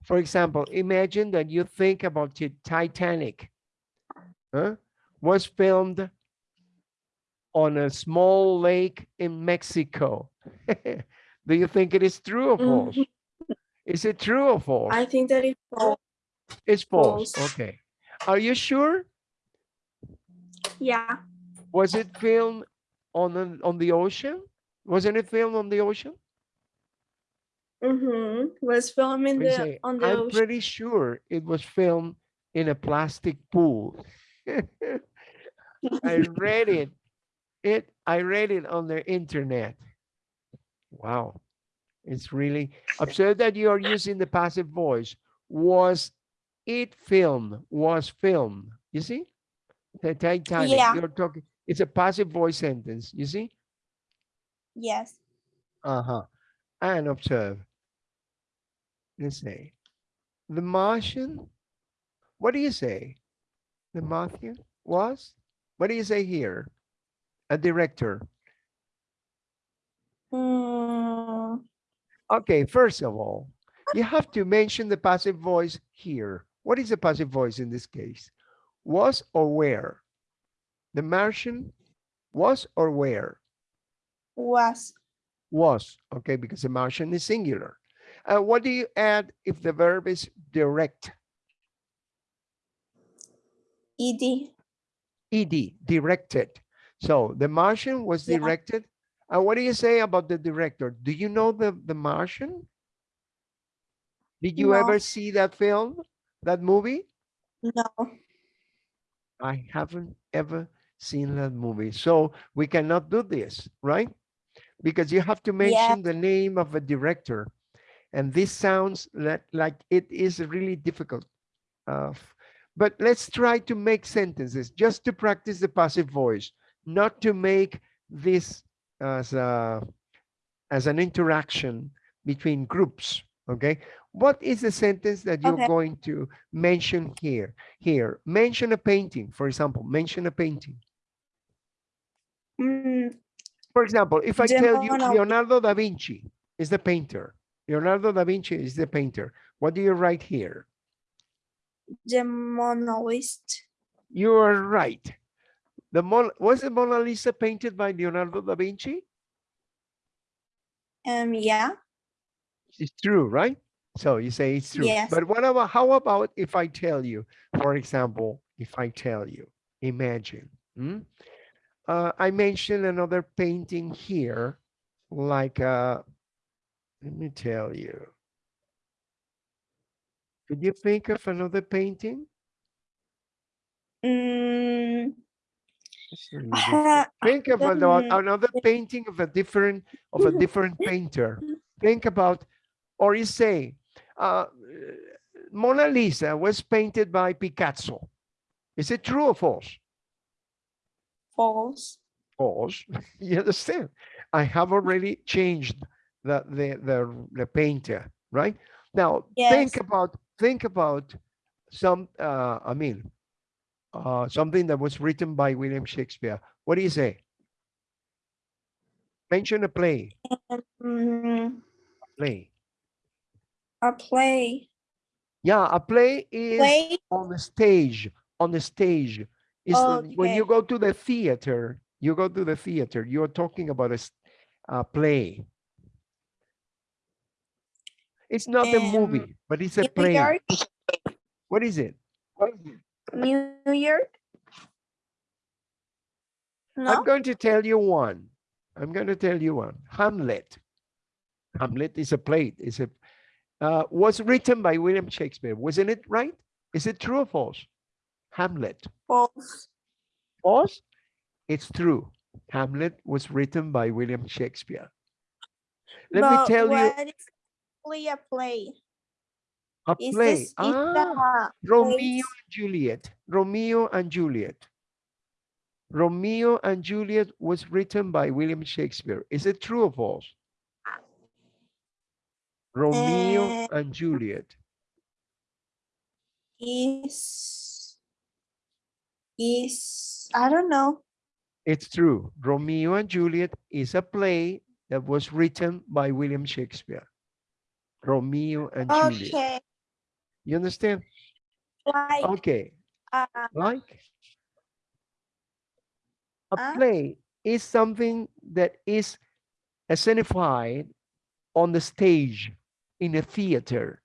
For example, imagine that you think about the Titanic. huh, Was filmed on a small lake in Mexico. Do you think it is true or false? Mhm. Is it true or false? I think that it's false. It's false. false. Okay. Are you sure? Yeah, Was it filmed on an, on the ocean? Wasn't it filmed on the ocean? mm-hmm, was filmed in the, say, on the I'm ocean. pretty sure it was filmed in a plastic pool. I read it. It I read it on the internet. Wow. It's really observe that you are using the passive voice. Was it filmed? Was filmed. You see? The Titanic. Yeah. You're talking. It's a passive voice sentence. You see? Yes, Uh-huh. And observe. Let's say. The Martian. What do you say? The Martian was? What do you say here? A director. Mm, Okay, first of all, you have to mention the passive voice here. What is the passive voice in this case? Was or where? The Martian was or where? was, Was, okay, because the Martian is singular. Uh, what do you add if the verb is direct? ed, ed, directed. So the Martian was directed. And what do you say about the director? Do you know the, the Martian? Did you No. ever see that film, that movie? no, I haven't ever seen that movie. So we cannot do this, right? because you have to mention the name of a director. And this sounds like, like it is really difficult. Uh, but let's try to make sentences just to practice the passive voice, not to make this as a as an interaction between groups. Okay. What is the sentence that you're Okay. going to mention here? Here, mention a painting, for example, mention a painting. Mm, For example, if I tell you Leonardo da Vinci is the painter, Leonardo da Vinci is the painter, what do you write here? the Mona Lisa. You are right. The Mon was the Mona Lisa painted by Leonardo da Vinci? Um, yeah. It's true, right? So you say it's true. Yes. But what about how about if I tell you, for example, if I tell you, imagine, hmm? uh, I mentioned another painting here, like uh, let me tell you. Could you think of another painting? Mm, It's really difficult. Think of ano- another painting of a different of a different painter. Think about, or you say, uh, Mona Lisa was painted by Picasso. Is it true or false? false. False. You understand? I have already changed the the the, the painter, right? Now think about think about some. Uh, I mean, uh, something that was written by William Shakespeare. What do you say? Mention a play. Mm, Play. a play. Yeah, a play is Play. on the stage. On the stage is the- when you go to the theater. You go to the theater. You're talking about a play. It's not a Um, movie, but it's a play. What is it? What is it? New York. No. I'm going to tell you one. I'm going to tell you one. Hamlet. Hamlet is a play. Is a uh, was written by William Shakespeare. Wasn't it right? Is it true or false? Hamlet. False. False? It's true. Hamlet was written by William Shakespeare. Let me tell you is actually a play? A Is play. this Ah, Romeo and Juliet. Romeo and Juliet. Romeo and Juliet was written by William Shakespeare. Is it true or false? Romeo Uh, and Juliet. is is I don't know. It's true. Romeo and Juliet is a play that was written by William Shakespeare. Romeo and Juliet. You understand? like Okay. uh, Like a Huh? play is something that is escenified on the stage in a theater,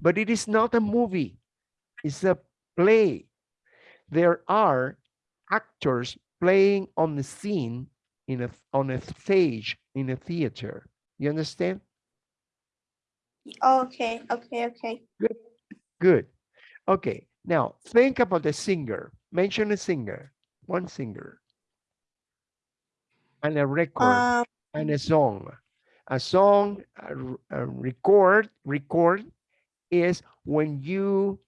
but it is not a movie. It's a play. There are actors playing on the scene in a on a stage in a theater. You understand? okay, okay, okay. Good. Okay. Now think about the singer. Mention a singer. One singer. And a record. Um, and a song. A song, a, a record, record is when you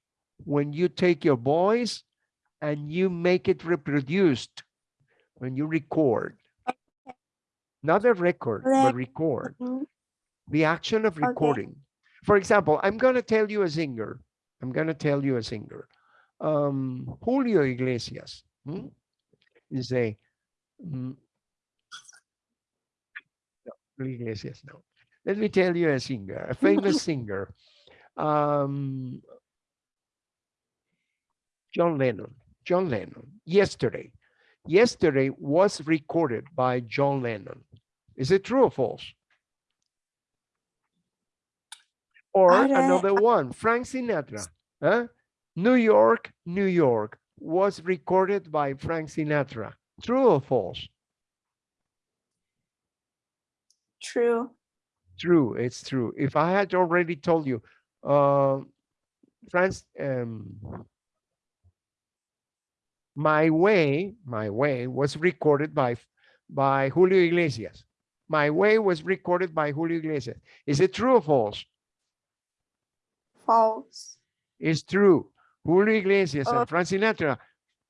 when you take your voice and you make it reproduced. When you record. Not a record, but record. mm, The action of Okay. recording. For example, I'm gonna tell you a singer. I'm gonna tell you a singer. Um, Julio Iglesias. hmm? You say, mm, no, Iglesias, no. Let me tell you a singer, a famous singer. Um, John Lennon. John Lennon. Yesterday. Yesterday was recorded by John Lennon. Is it true or false? Or another one, Frank Sinatra. Huh? New York, New York was recorded by Frank Sinatra. True or false? true. True, it's true. If I had already told you, uh, France, um, My Way, My Way was recorded by, by Julio Iglesias. My Way was recorded by Julio Iglesias. Is it true or false? False. It's true. Julio Iglesias Oh. and Frank Sinatra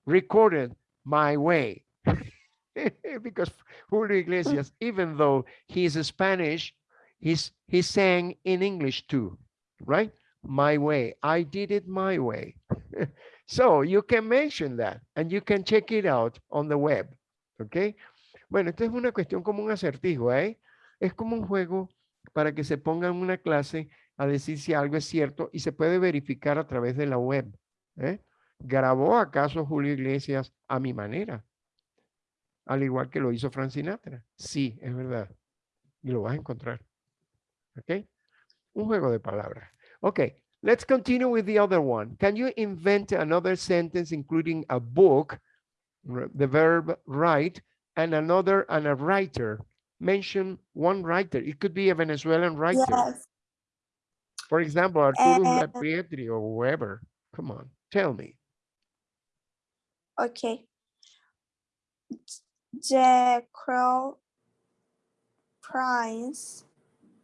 recorded My Way. because Julio Iglesias, even though he's Spanish, he's he sang in English too, right? My way. I did it my way. so you can mention that and you can check it out on the web. Okay. Bueno, esto es una cuestión como un acertijo, ¿eh? Es como un juego para que se pongan una clase a decir si algo es cierto y se puede verificar a través de la web. ¿eh? ¿Grabó acaso Julio Iglesias a mi manera? Al igual que lo hizo Frank Sinatra. Sí, es verdad. Y lo vas a encontrar. ¿Ok? Un juego de palabras. Okay, let's continue with the other one. Can you invent another sentence including a book, the verb write, and another and a writer? Mention one writer. It could be a Venezuelan writer. Yes. For example, Arturo Uh, Pietri or whoever. Come on, tell me. Okay. The Crow Prince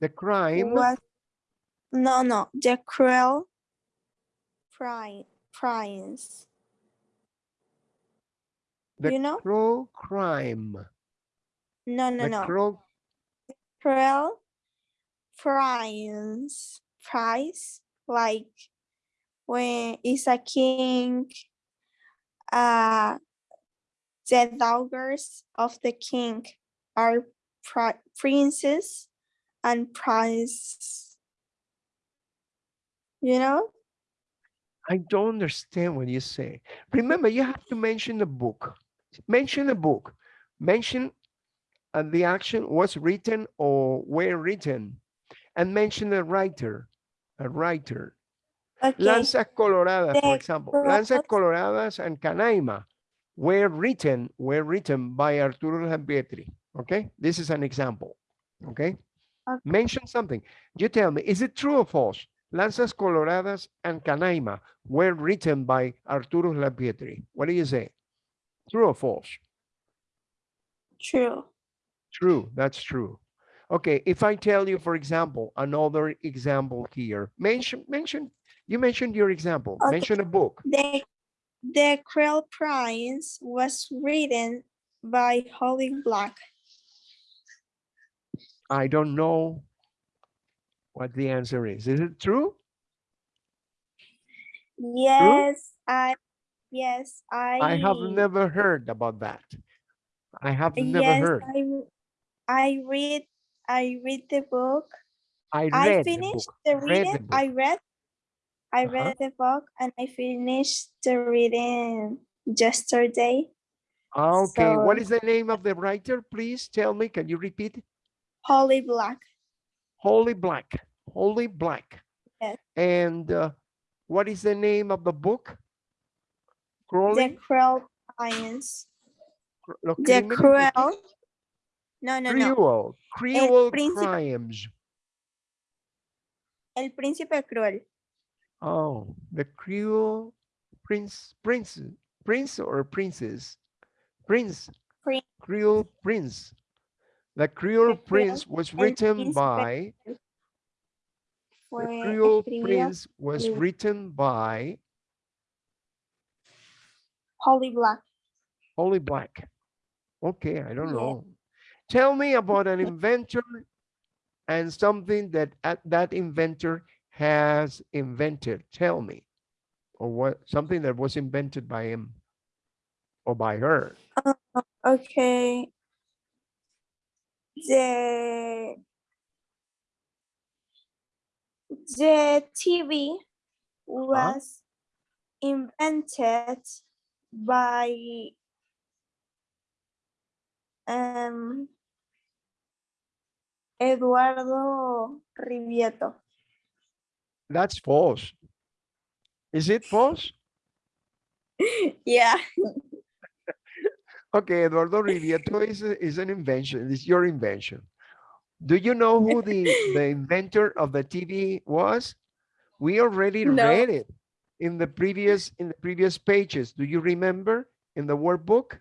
The crime, was no no the Cruel Prince Prince. the you know? crow crime. No no The no. crow, Cruel Prince Price like when it's a king uh the daughters of the king are pri- princes and prince you know I don't understand what you say. Remember, you have to mention the book. Mention the book. Mention uh, the action was written or were written. And mention the writer, a writer. okay Lanzas Coloradas, for example. Lanzas Coloradas and Canaima were written, were written by Arturo Uslar Pietri. Okay, this is an example. Okay, Okay. mention something. You tell me, is it true or false? Lanzas Coloradas and Canaima were written by Arturo Uslar Pietri. What do you say? True or false? true True, that's true. Okay, if I tell you, for example, another example here, mention, mention, you mentioned your example, Okay. mention a book. the the cruel prince was written by holly black I don't know what the answer is. Is it true? yes i yes i I have never heard about that. I have never yes heard. i i read i read the book I read I the finished book. the read reading. the I read. I Uh-huh. read the book and I finished the reading yesterday. Okay, what So- is the name of the writer? Please tell me. Can you repeat? Holly Black. Holy Black. Holy Black. Yes. And uh, what is the name of the book? The Cruel Science. Cr- The Cruel. No, no, no. Cruel, cruel crimes. El Príncipe Cruel. Oh, the cruel prince, prince, prince or princess? Prince, Prin- cruel prince. The cruel prince was written by, the cruel prince was written by Holly Black. Holy Black. Okay, I don't know. Tell me about an inventor and something that uh, that inventor has invented. Tell me. Or what something that was invented by him or by her. Okay. The the TV was invented by um Eduardo Rivieto. That's false. Is it false? Yeah. Okay, Eduardo Rivieto is, a- is an invention. It's your invention. Do you know who the, the inventor of the TV was? We already No. read it in the previous in the previous pages. Do you remember in the workbook?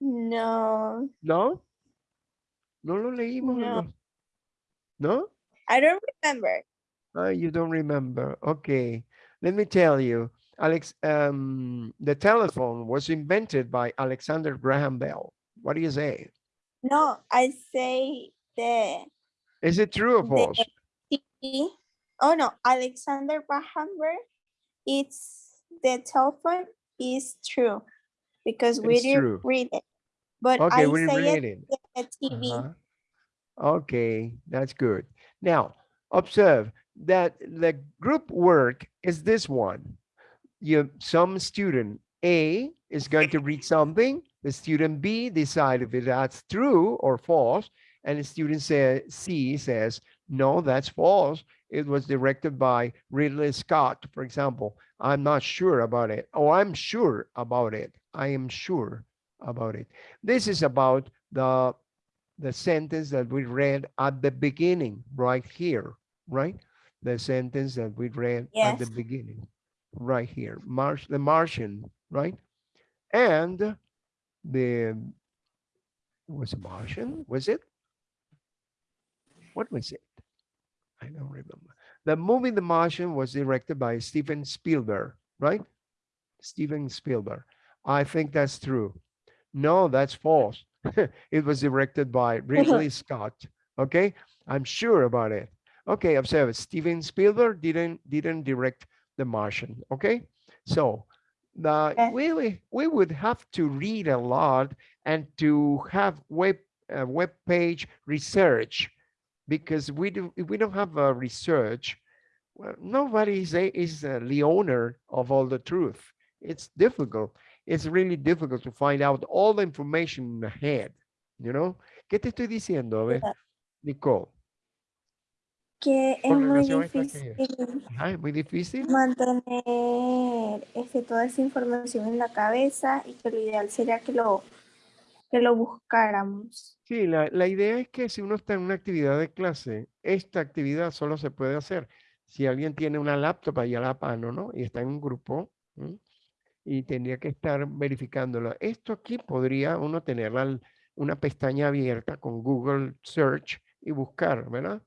No. No? No lo leímos. No. ¿No? I don't remember. Ah, you don't remember. Okay. Let me tell you, Alex, um, the telephone was invented by Alexander Graham Bell. What do you say? No, I say the Is it true or The- false? TV. Oh no, Alexander Graham Bell. It's the telephone is true because we It's didn't true. read it. But Okay, I we say read it it. the TV. Uh-huh. Okay, that's good. Now, observe that the group work is this one. You, some student A is going to read something, the student B decide if that's true or false, and the student say, C says, no, that's false. It was directed by Ridley Scott, for example. I'm not sure about it. Oh, I'm sure about it. I am sure about it. This is about the the sentence that we read at the beginning, right here, right? The sentence that we read at the beginning, right here, Marsh, the Martian, right? And the, was it Martian, was it? What was it? I don't remember. The movie The Martian was directed by Steven Spielberg, right? Steven Spielberg. I think that's true. No, that's false. it was directed by Ridley Scott. Okay, I'm sure about it. Okay, observe. Steven Spielberg didn't didn't direct The Martian. Okay, so the Okay. we we- would have to read a lot and to have web uh, web page research because we do we don't have a research. Well, nobody is a, is uh, the owner of all the truth. It's difficult it's really difficult to find out all the information ahead, you know? ¿Qué te estoy diciendo, a ver. Nicole? Que es muy difícil Ah, es muy difícil. mantener este, toda esa información en la cabeza y que lo ideal sería que lo, que lo buscáramos. Sí, la, la idea es que si uno está en una actividad de clase, esta actividad solo se puede hacer si alguien tiene una laptop ahí a la mano, ¿no? Y está en un grupo. Y tendría que estar verificándolo. Esto aquí podría uno tener la- una pestaña abierta con Google Search y buscar, ¿verdad?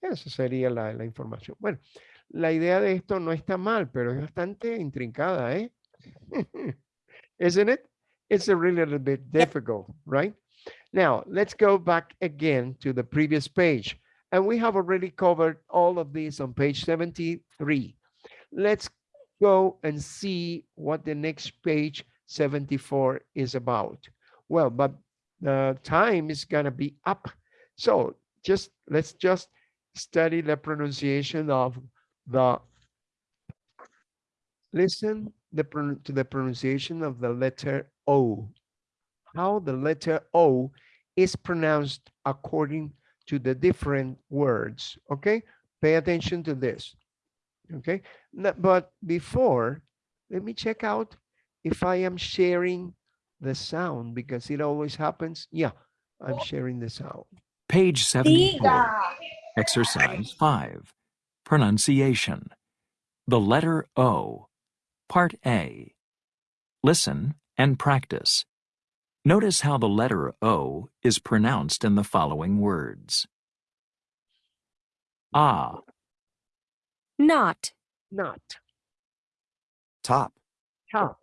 Eso sería la, la información. Bueno, la idea de esto no está mal, pero es bastante intrincada, ¿eh? Isn't it? It's a really little bit difficult, right? Now, let's go back again to the previous page. And we have already covered all of this on page 73. Let's go and see what the next page 74 is about. Well, but the time is gonna be up. So just, let's just study the pronunciation of the, listen the, to the pronunciation of the letter O. How the letter O is pronounced according to the different words, okay? Pay attention to this, okay? But before, let me check out if I am sharing the sound because it always happens. Yeah, I'm sharing the sound. Page 74, Exercise 5, Pronunciation. The letter O. Part A. Listen and practice. Notice how the letter O is pronounced in the following words. Ah, not, Not, top, top,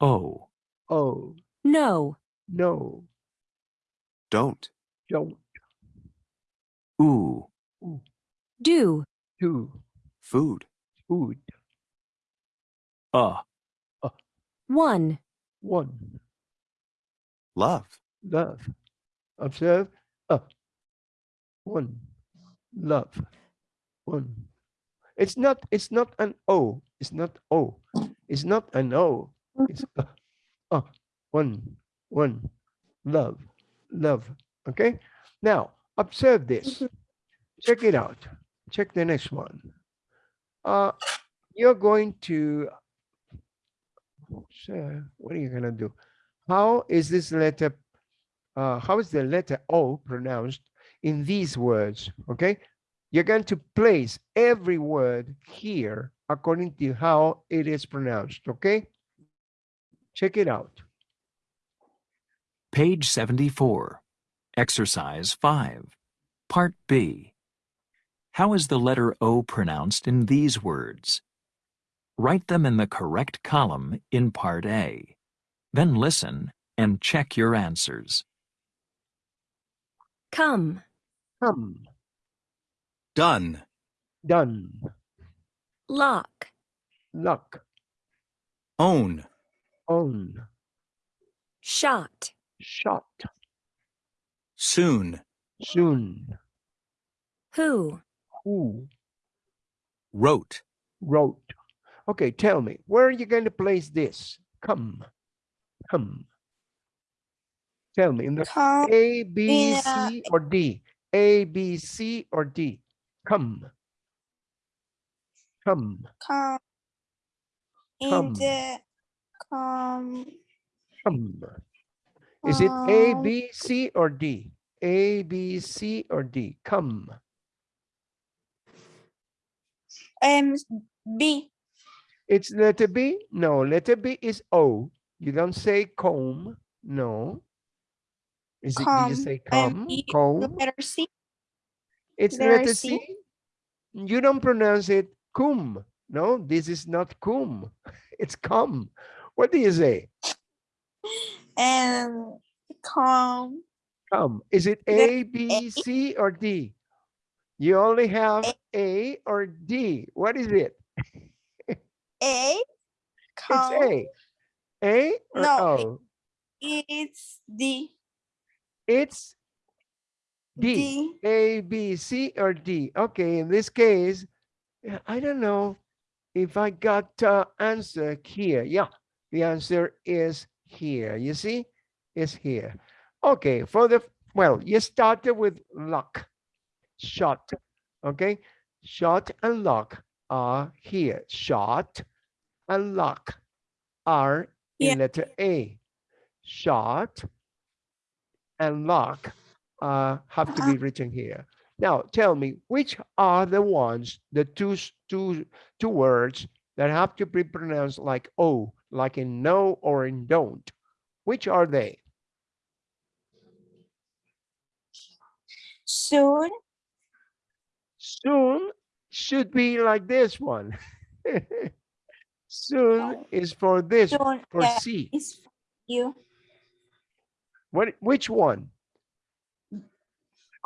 Oh. oh, no, no, don't, don't, oo, do, do, food, food, uh, one, one, love, love. Observe, uh, one, love, one. It's not, it's not an O, it's not O, it's not an O, it's uh, uh, one, one, love, love, okay? Now, observe this, check it out, check the next one. Uh, you're going to, so what are you gonna do? How is this letter, uh, how is the letter O pronounced in these words, okay? You're going to place every word here according to how it is pronounced, okay? Check it out. page 74. Exercise 5. Part B. How is the letter O pronounced in these words? Write them in the correct column in Part A. Then listen and check your answers. come, Come, Done. done, lock, luck, Own. own, shot, shot, Soon. soon, who, who, Wrote. wrote. Okay, tell me, where are you going to place this? Come, come. Tell me, in the Come, A, B, Yeah. C, or D? A, B, C, or D? Come. Come, come. In Come. the, come. come. Is it A, um, B, C, or D? A, B, C, or D? Come. Um, B, It's letter B? No, letter B is O. You don't say comb. No. Is it, did you Come. say Um, come? E, Comb? letter C, It's letter letter C? C. You don't pronounce it cum. No, this is not cum. It's cum. What do you say? Um, and come. Come. Is it A, B, C, or D? You only have A or D. What is it? A, It's. A. A or No, O? It's D, It's D. D, A, B, C, or D? Okay, in this case, I don't know if I got uh, answer here. Yeah, the answer is here. You see, is here. Okay, for the well, you started with lock, shot. Okay, shot and lock are here. Shot and lock are in Yeah. letter A. Shot and lock uh, have to be written here. Now, tell me, which are the ones, the two, two, two words that have to be pronounced like O, like in no or in don't? Which are they? soon, Soon should be like this one. Soon is for this, soon, for yeah, C. is you, What, which one?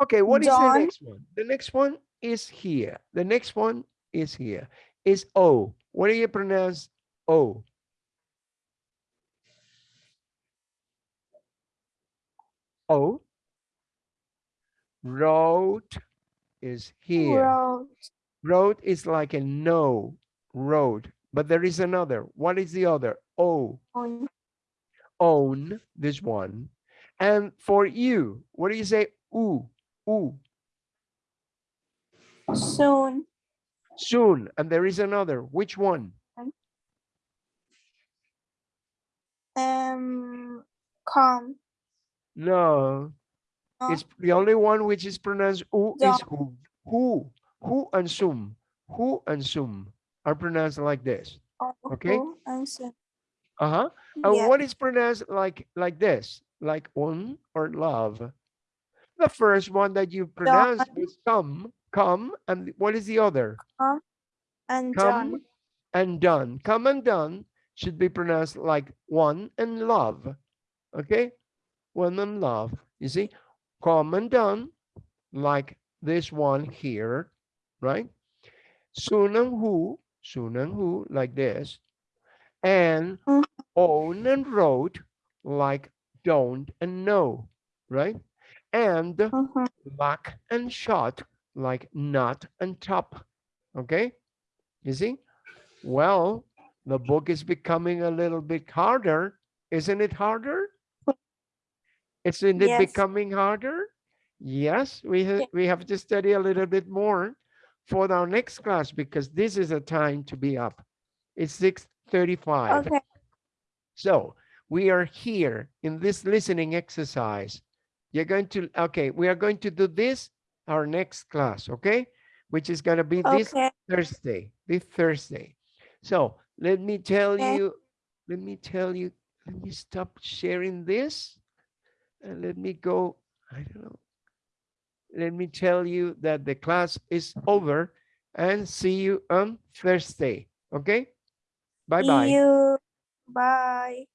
Okay, what is the next one? The next one is here. The next one is here. Is O. What do you pronounce O? O. Road is here. road, Road is like a no, road, but there is another. What is the other? O. on, own this one. And for you, what do you say? Ooh, ooh, soon, soon. And there is another. Which one? um, come, No, No. it's the only one which is pronounced ooh is who. Who, who and sum. Who and sum are pronounced like this. oh, Okay. soon, Uh-huh. And yeah, what is pronounced like like this? Like un or love? The first one that you pronounced was come, come, and what is the other? and come done, and done. Come and done should be pronounced like one and love. Okay? One and love. You see? Come and done, like this one here, right? Soon and who, soon and who, like this. And Mhm. own and wrote, like don't and no, right? And mhm, lock and shot like not and top. Okay, you see? Well, the book is becoming a little bit harder. Isn't it harder? Isn't it Yes. becoming harder? Yes, we, ha- we have to study a little bit more for our next class because this is a time to be up. It's 6.35. okay, So we are here in this listening exercise. You're going to, okay, we are going to do this our next class, okay? Which is going to be this okay, Thursday, this Thursday. So let me tell Okay. you, let me tell you, let me stop sharing this and let me go I don't know. Let me tell you that the class is over and see you on Thursday. Okay? Bye bye. You. Bye.